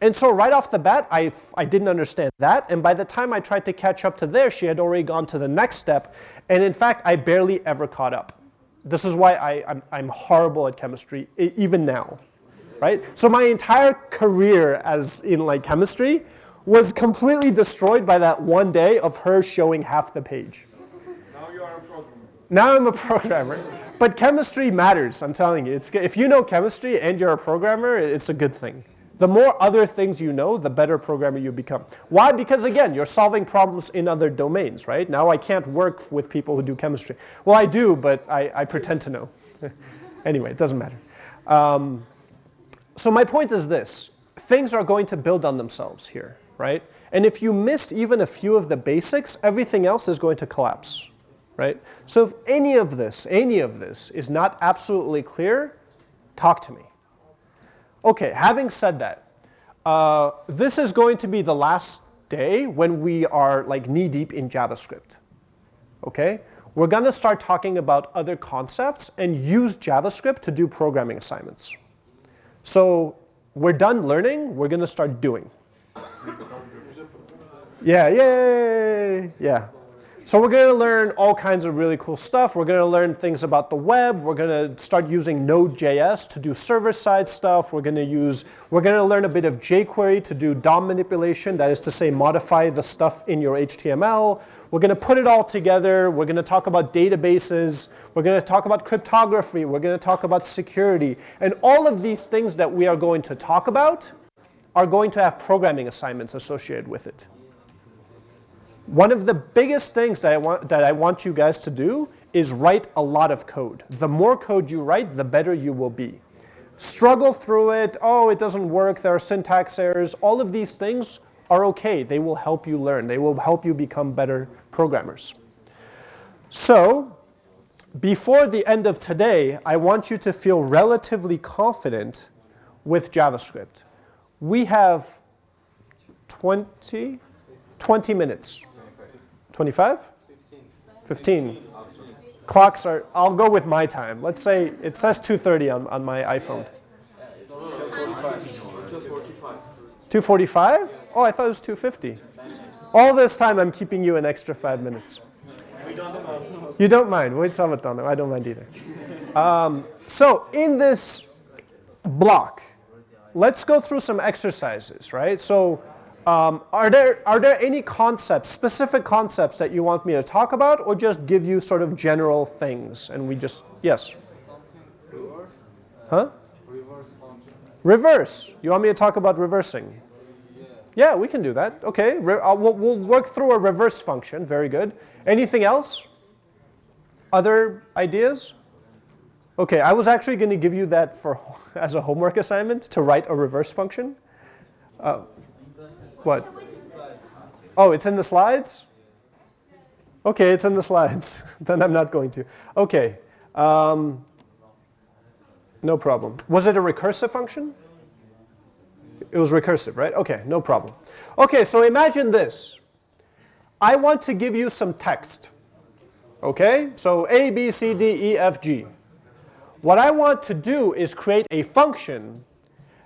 And so right off the bat, I, I didn't understand that. And by the time I tried to catch up to there, she had already gone to the next step. And in fact, I barely ever caught up. This is why I, I'm, I'm horrible at chemistry, even now. Right? So my entire career as in like chemistry was completely destroyed by that one day of her showing half the page. Now you are a programmer. Now I'm a programmer. But chemistry matters, I'm telling you. It's, if you know chemistry and you're a programmer, it's a good thing. The more other things you know, the better programmer you become. Why? Because again, you're solving problems in other domains, right? Now I can't work with people who do chemistry. Well, I do, but I, I pretend to know. anyway, it doesn't matter. Um, so my point is this. Things are going to build on themselves here right? And if you miss even a few of the basics, everything else is going to collapse, right? So if any of this, any of this is not absolutely clear, talk to me. Okay, having said that, uh, this is going to be the last day when we are like knee deep in JavaScript, okay? We're gonna start talking about other concepts and use JavaScript to do programming assignments. So we're done learning, we're gonna start doing. Yeah, yay! Yeah. So we're going to learn all kinds of really cool stuff. We're going to learn things about the web. We're going to start using Node.js to do server-side stuff. We're going to use, we're going to learn a bit of jQuery to do DOM manipulation, that is to say modify the stuff in your HTML. We're going to put it all together. We're going to talk about databases. We're going to talk about cryptography. We're going to talk about security. And all of these things that we are going to talk about are going to have programming assignments associated with it. One of the biggest things that I, want, that I want you guys to do is write a lot of code. The more code you write, the better you will be. Struggle through it, oh, it doesn't work, there are syntax errors. All of these things are okay. They will help you learn. They will help you become better programmers. So, before the end of today, I want you to feel relatively confident with JavaScript. We have 20, 20 minutes 25? 15. Clocks are, I'll go with my time. Let's say, it says 2.30 on, on my iPhone. 2.45? Oh, I thought it was 2.50. All this time I'm keeping you an extra five minutes. You don't mind. Wait, Salvatore. I don't mind either. Um, so in this block, let's go through some exercises, right? So um, are, there, are there any concepts, specific concepts that you want me to talk about or just give you sort of general things and we just, yes? Reverse? Huh? Reverse. Reverse. You want me to talk about reversing? Yeah. Yeah, we can do that. Okay, Re uh, we'll, we'll work through a reverse function. Very good. Anything else? Other ideas? Okay, I was actually going to give you that for as a homework assignment to write a reverse function. Uh, what? Oh, it's in the slides? Okay, it's in the slides. then I'm not going to. Okay. Um, no problem. Was it a recursive function? It was recursive, right? Okay, no problem. Okay, so imagine this. I want to give you some text. Okay, so A, B, C, D, E, F, G. What I want to do is create a function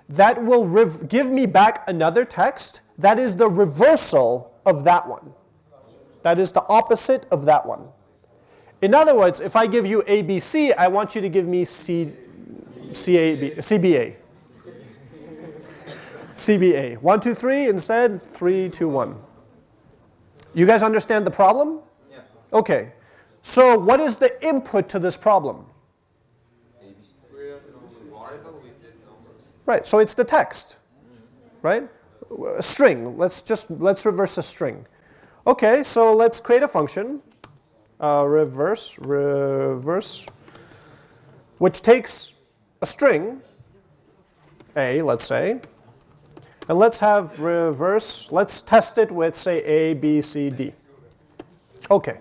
that will give me back another text that is the reversal of that one. That is the opposite of that one. In other words, if I give you ABC, I want you to give me C, CAB, CBA. CBA. One, two, three instead, three, two, one. You guys understand the problem? Yeah. Okay. So what is the input to this problem? Right, so it's the text, right? A string, let's just, let's reverse a string. Okay, so let's create a function, uh, reverse, reverse, which takes a string, a, let's say, and let's have reverse, let's test it with, say, a, b, c, d. Okay.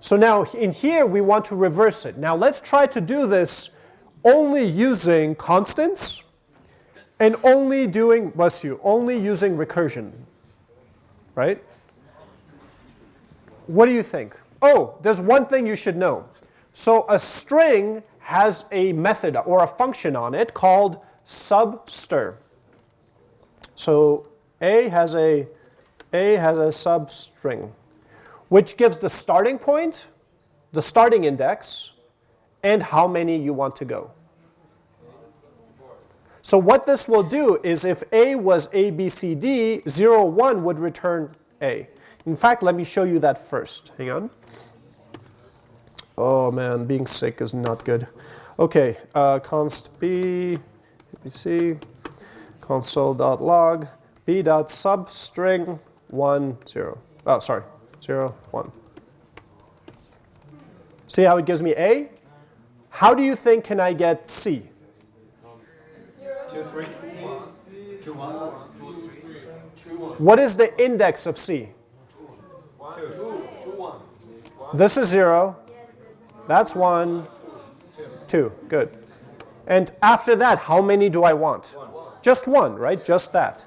So now in here, we want to reverse it. Now let's try to do this only using constants and only doing, bless you, only using recursion, right? What do you think? Oh, there's one thing you should know. So a string has a method or a function on it called substr. So what this will do is if A was A, B, C, D, 0, 1 would return A. In fact, let me show you that first. Hang on. Oh man, being sick is not good. Okay, uh, const B, ABC, console.log, b.substring 1, 0. Oh, sorry, 0, 1. See how it gives me A? How do you think can I get C? What is the index of C? This is 0. That's 1. 2. Good. And after that, how many do I want? Just one, right? Just that.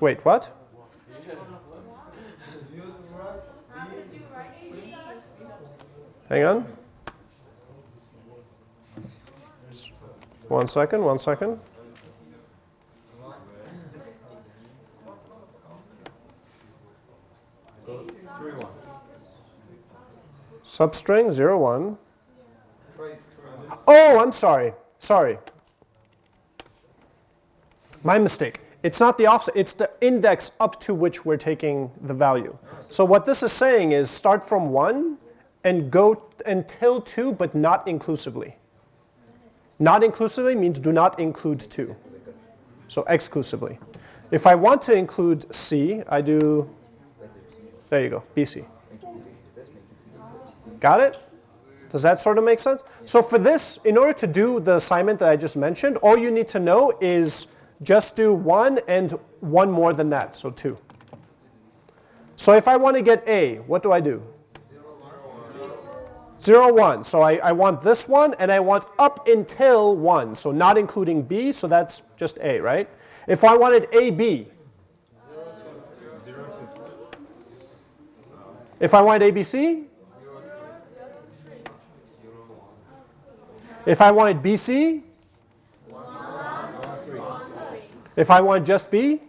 Wait, what? Hang on. One second, one second. Substring 0, 1. Oh, I'm sorry. Sorry. My mistake. It's not the offset. It's the index up to which we're taking the value. So what this is saying is start from 1 and go until 2, but not inclusively. Not inclusively means do not include 2. So exclusively. If I want to include C, I do, there you go, BC. Got it? Does that sort of make sense? So for this, in order to do the assignment that I just mentioned, all you need to know is just do 1 and 1 more than that, so 2. So if I want to get A, what do I do? 0, 1. So I, I want this one, and I want up until 1, so not including B, so that's just A, right? If I wanted AB, if I wanted ABC, if I wanted BC, if I wanted just B,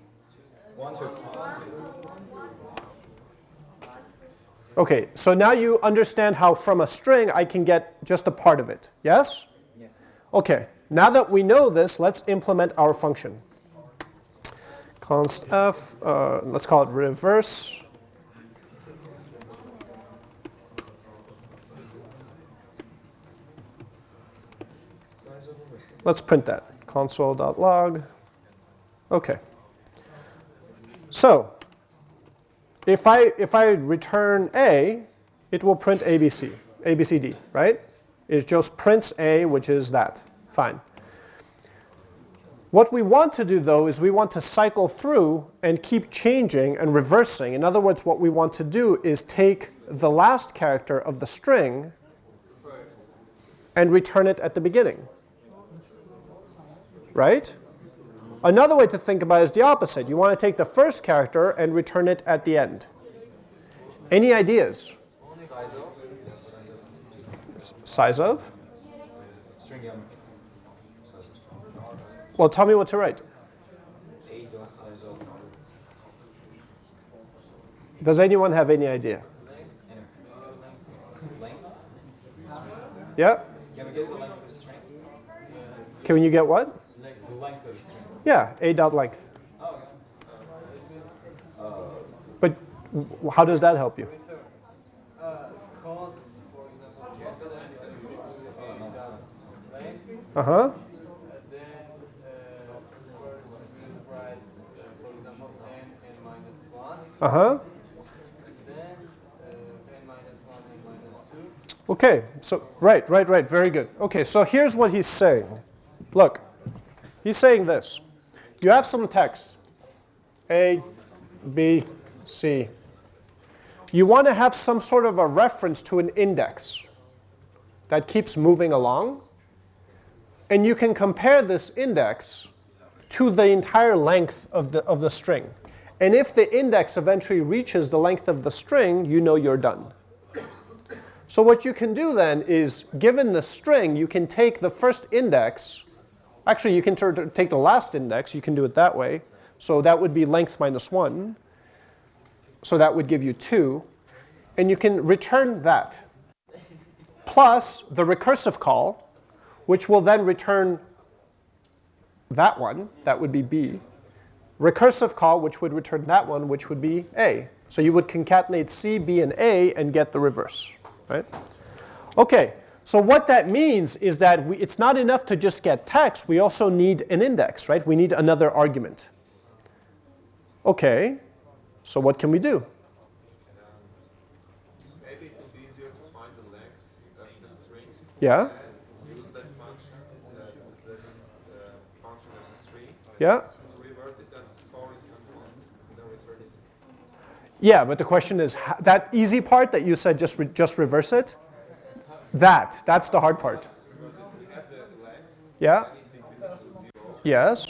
Okay, so now you understand how from a string I can get just a part of it. Yes? Yeah. Okay, now that we know this, let's implement our function. const f, uh, let's call it reverse. Let's print that, console.log. Okay. So if I, if I return A, it will print ABC, ABCD, right? It just prints A, which is that. Fine. What we want to do, though, is we want to cycle through and keep changing and reversing. In other words, what we want to do is take the last character of the string and return it at the beginning. Right? Another way to think about it is the opposite. You want to take the first character and return it at the end. Any ideas? Size of? Size of? Well, tell me what to write. Does anyone have any idea? Yeah? Can you get what? Yeah, a dot length. But how does that help you? Uh huh. Uh, n minus 1 and minus 2. Okay, so, right, right, right, very good. Okay, so here's what he's saying. Look, he's saying this. You have some text, A, B, C. You want to have some sort of a reference to an index that keeps moving along. And you can compare this index to the entire length of the, of the string. And if the index eventually reaches the length of the string, you know you're done. So what you can do then is, given the string, you can take the first index. Actually, you can take the last index. You can do it that way. So that would be length minus 1. So that would give you 2. And you can return that, plus the recursive call, which will then return that one. That would be B. Recursive call, which would return that one, which would be A. So you would concatenate C, B, and A and get the reverse. Right? Okay, so what that means is that we, it's not enough to just get text. We also need an index, right? We need another argument. Okay, so what can we do? Maybe it would be easier to find the length of the string Yeah, and use that function, that, that uh, function as a string, yeah. to reverse it and store it somewhere else, and then return it. Yeah, but the question is, that easy part that you said just, re- just reverse it? That, that's the hard part. Yeah? Yes?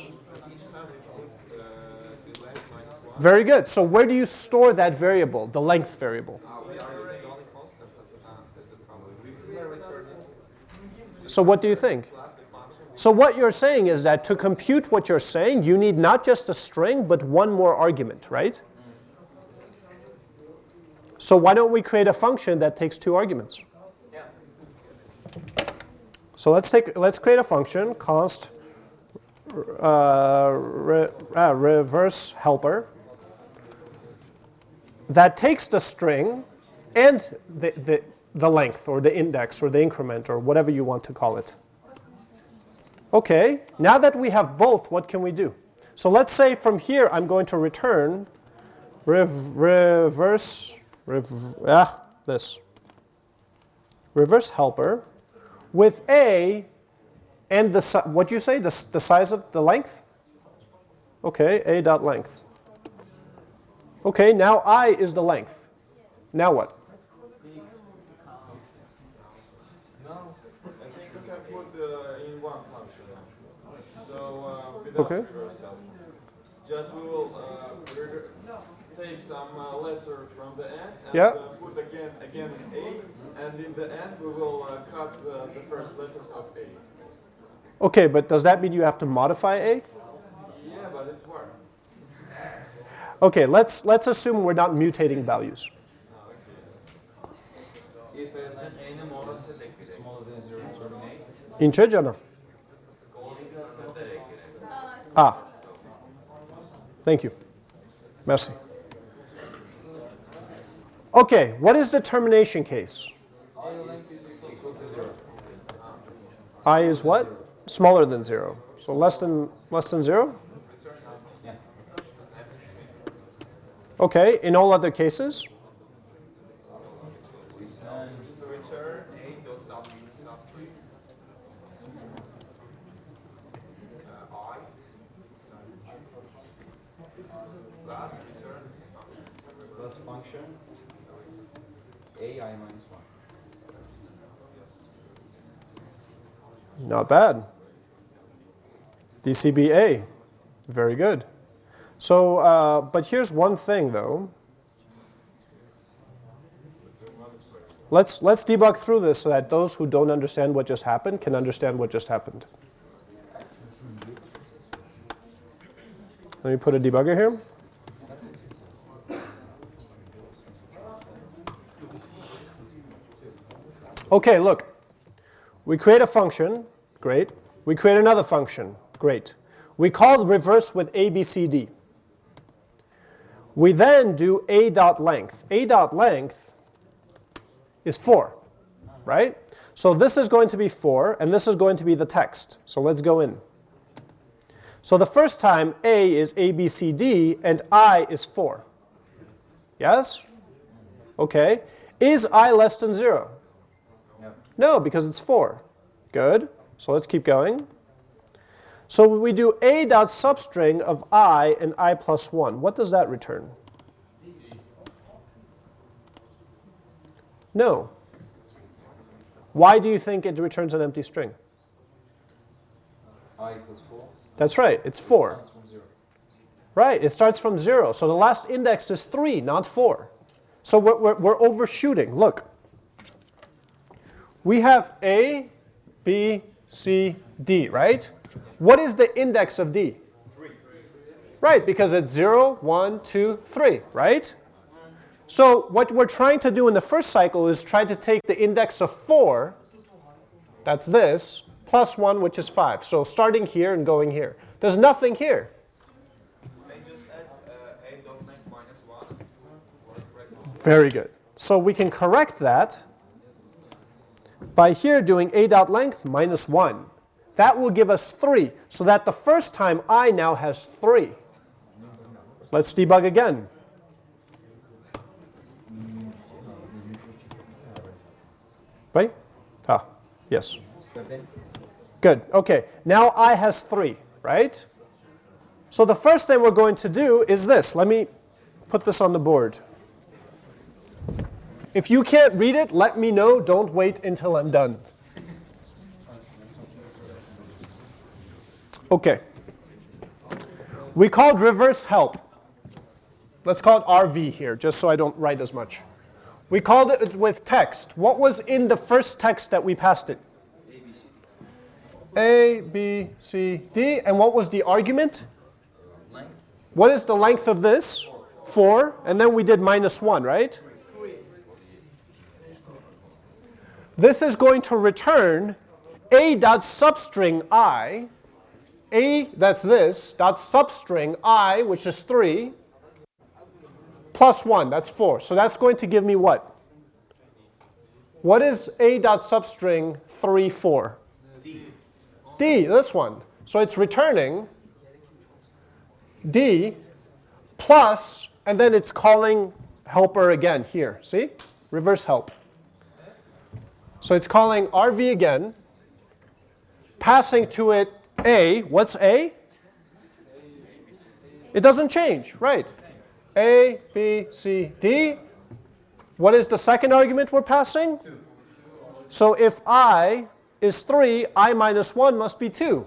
Very good. So where do you store that variable, the length variable? So what do you think? So what you're saying is that to compute what you're saying, you need not just a string, but one more argument, right? So why don't we create a function that takes two arguments? So let's take let's create a function const uh, re, uh, reverse helper that takes the string and the, the, the length or the index or the increment or whatever you want to call it. Okay, now that we have both, what can we do? So let's say from here I'm going to return rev, reverse, rev, ah, this, reverse helper with a and the, what do you say, the, the size of the length? Okay, a dot length. Okay, now i is the length. Now what? I think we can put in one function. So without Okay. Just we will uh, take some uh, letter from the end and Yeah. uh, put again again A, and in the end we will uh, cut the, the first letters of A. Okay, but does that mean you have to modify a? Yeah, but it's work. Okay, let's, let's assume we're not mutating values. If n, n more is smaller than 0, terminate. İnce canım. Ah. Thank you. Merci. Okay, what is the termination case? I is what? Smaller than zero. So less than less than zero? Okay, in all other cases? Plus function a i minus Not bad. DCBA, very good. So, uh, but here's one thing though. Let's, let's debug through this so that those who don't understand what just happened can understand what just happened. Let me put a debugger here. Okay, look. We create a function, great. We create another function, great. We call the reverse with ABCD. We then do a dot length. A dot length is 4, right? So this is going to be 4, and this is going to be the text. So let's go in. So the first time a is ABCD, and i is 4. Yes? Okay. Is i less than 0? No. Because it's 4. Good. So let's keep going. So we do a dot substring of i and i plus 1. What does that return? No. Why do you think it returns an empty string? i equals 4. That's right, it's 4. Starts from 0. Right, it starts from 0. So the last index is 3, not 4. So we're, we're, we're overshooting. Look. We have A, B, C, D, right? What is the index of D? 3. Right, because it's 0, 1, 2, 3, right? So what we're trying to do in the first cycle is try to take the index of 4, that's this, plus 1, which is 5. So starting here and going here. There's nothing here. Very good. So we can correct that by here doing a dot length minus 1. That will give us 3, so that the first time i now has 3. Let's debug again. Right? Ah, yes. Good. Okay. Now i has 3, right? So the first thing we're going to do is this. Let me put this on the board. If you can't read it, let me know. Don't wait until I'm done. Okay. We called reverse help. Let's call it RV here, just so I don't write as much. We called it with text. What was in the first text that we passed it? A, B, C, D. And what was the argument? Length? What is the length of this? 4. And then we did minus 1, right? This is going to return a dot substring i, a, that's this, dot substring i, which is 3, plus 1, that's 4. So that's going to give me what? What is a dot substring 3, 4? D. D, this one. So it's returning D plus, and then it's calling helper again here. See? Reverse help. So it's calling RV again, passing to it A. What's A? It doesn't change, right? A, B, C, D. What is the second argument we're passing? So if I is 3, i minus 1 must be 2.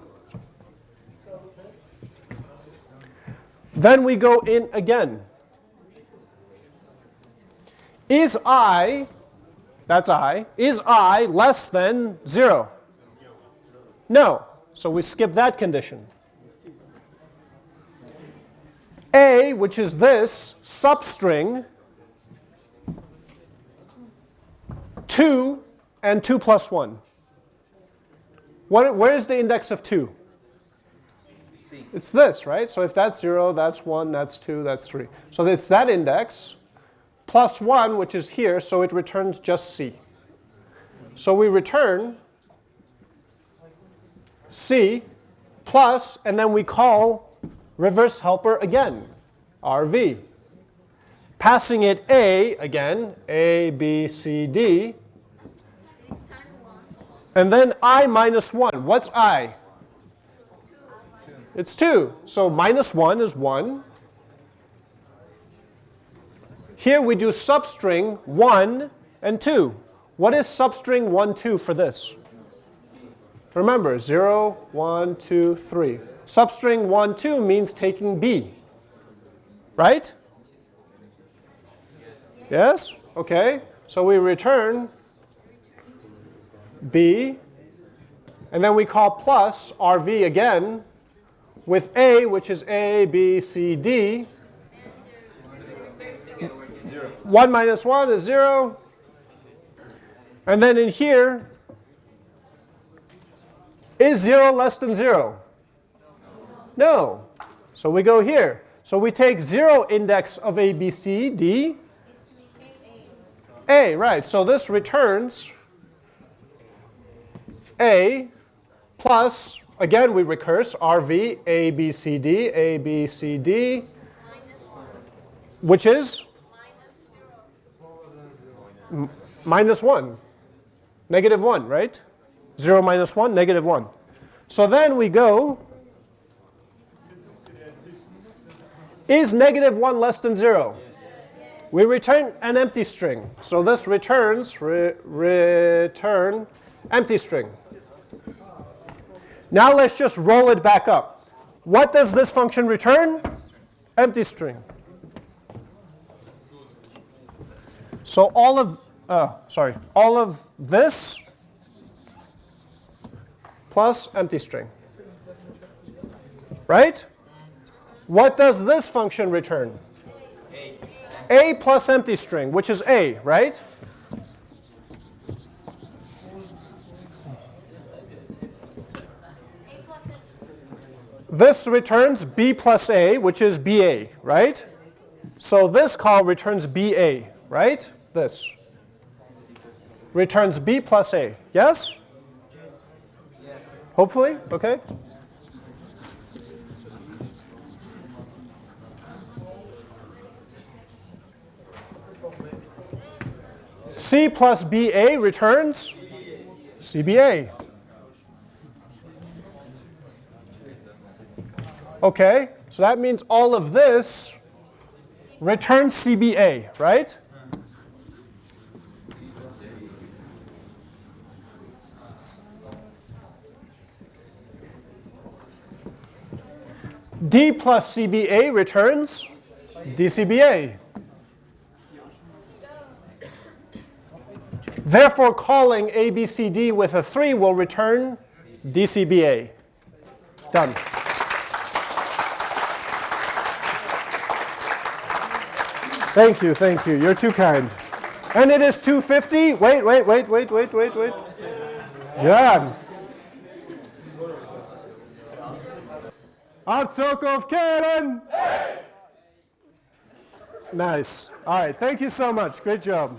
Then we go in again. Is i, that's i, is i less than 0? No. So we skip that condition. A, which is this, substring 2 and 2 plus 1. What, where is the index of 2? It's this, right? So if that's 0, that's 1, that's 2, that's 3. So it's that index plus 1, which is here, so it returns just C. So we return C plus, and then we call reverse helper again, RV. Passing it A again, A, B, C, D. And then I minus 1. What's I? It's 2. So minus 1 is 1. Here we do substring 1 and 2. What is substring 1, 2 for this? Remember, 0, 1, 2, 3. Substring 1, 2 means taking B. Right? Yes? Okay. So we return B, and then we call plus RV again with A, which is A, B, C, D. 1 minus 1 is 0. And then in here, is 0 less than 0? No. So we go here. So we take 0 index of A, B, C, D. A, right. So this returns A plus, again we recurse, RV, A, B, C, D, A, B, C, D, which is minus 1. Negative 1, right? 0 minus 1, negative 1. So then we go, is negative 1 less than 0? We return an empty string. So this returns, re- return empty string. Now let's just roll it back up. What does this function return? Empty string. So all of, uh, sorry, all of this plus empty string. Right? What does this function return? A plus empty string, which is A, right? A. This returns B plus A, which is BA, right? So this call returns BA, right? This. Returns B plus A. Yes? Hopefully? Okay? C plus BA returns CBA. Okay, so that means all of this returns CBA, right? D plus CBA returns DCBA. Therefore, calling ABCD with a 3 will return DCBA. Done. Thank you, thank you. You're too kind. And it is 250. Wait, wait, wait, wait, wait, wait, wait. John. Atsokov Karen. Nice. All right, thank you so much. Great job.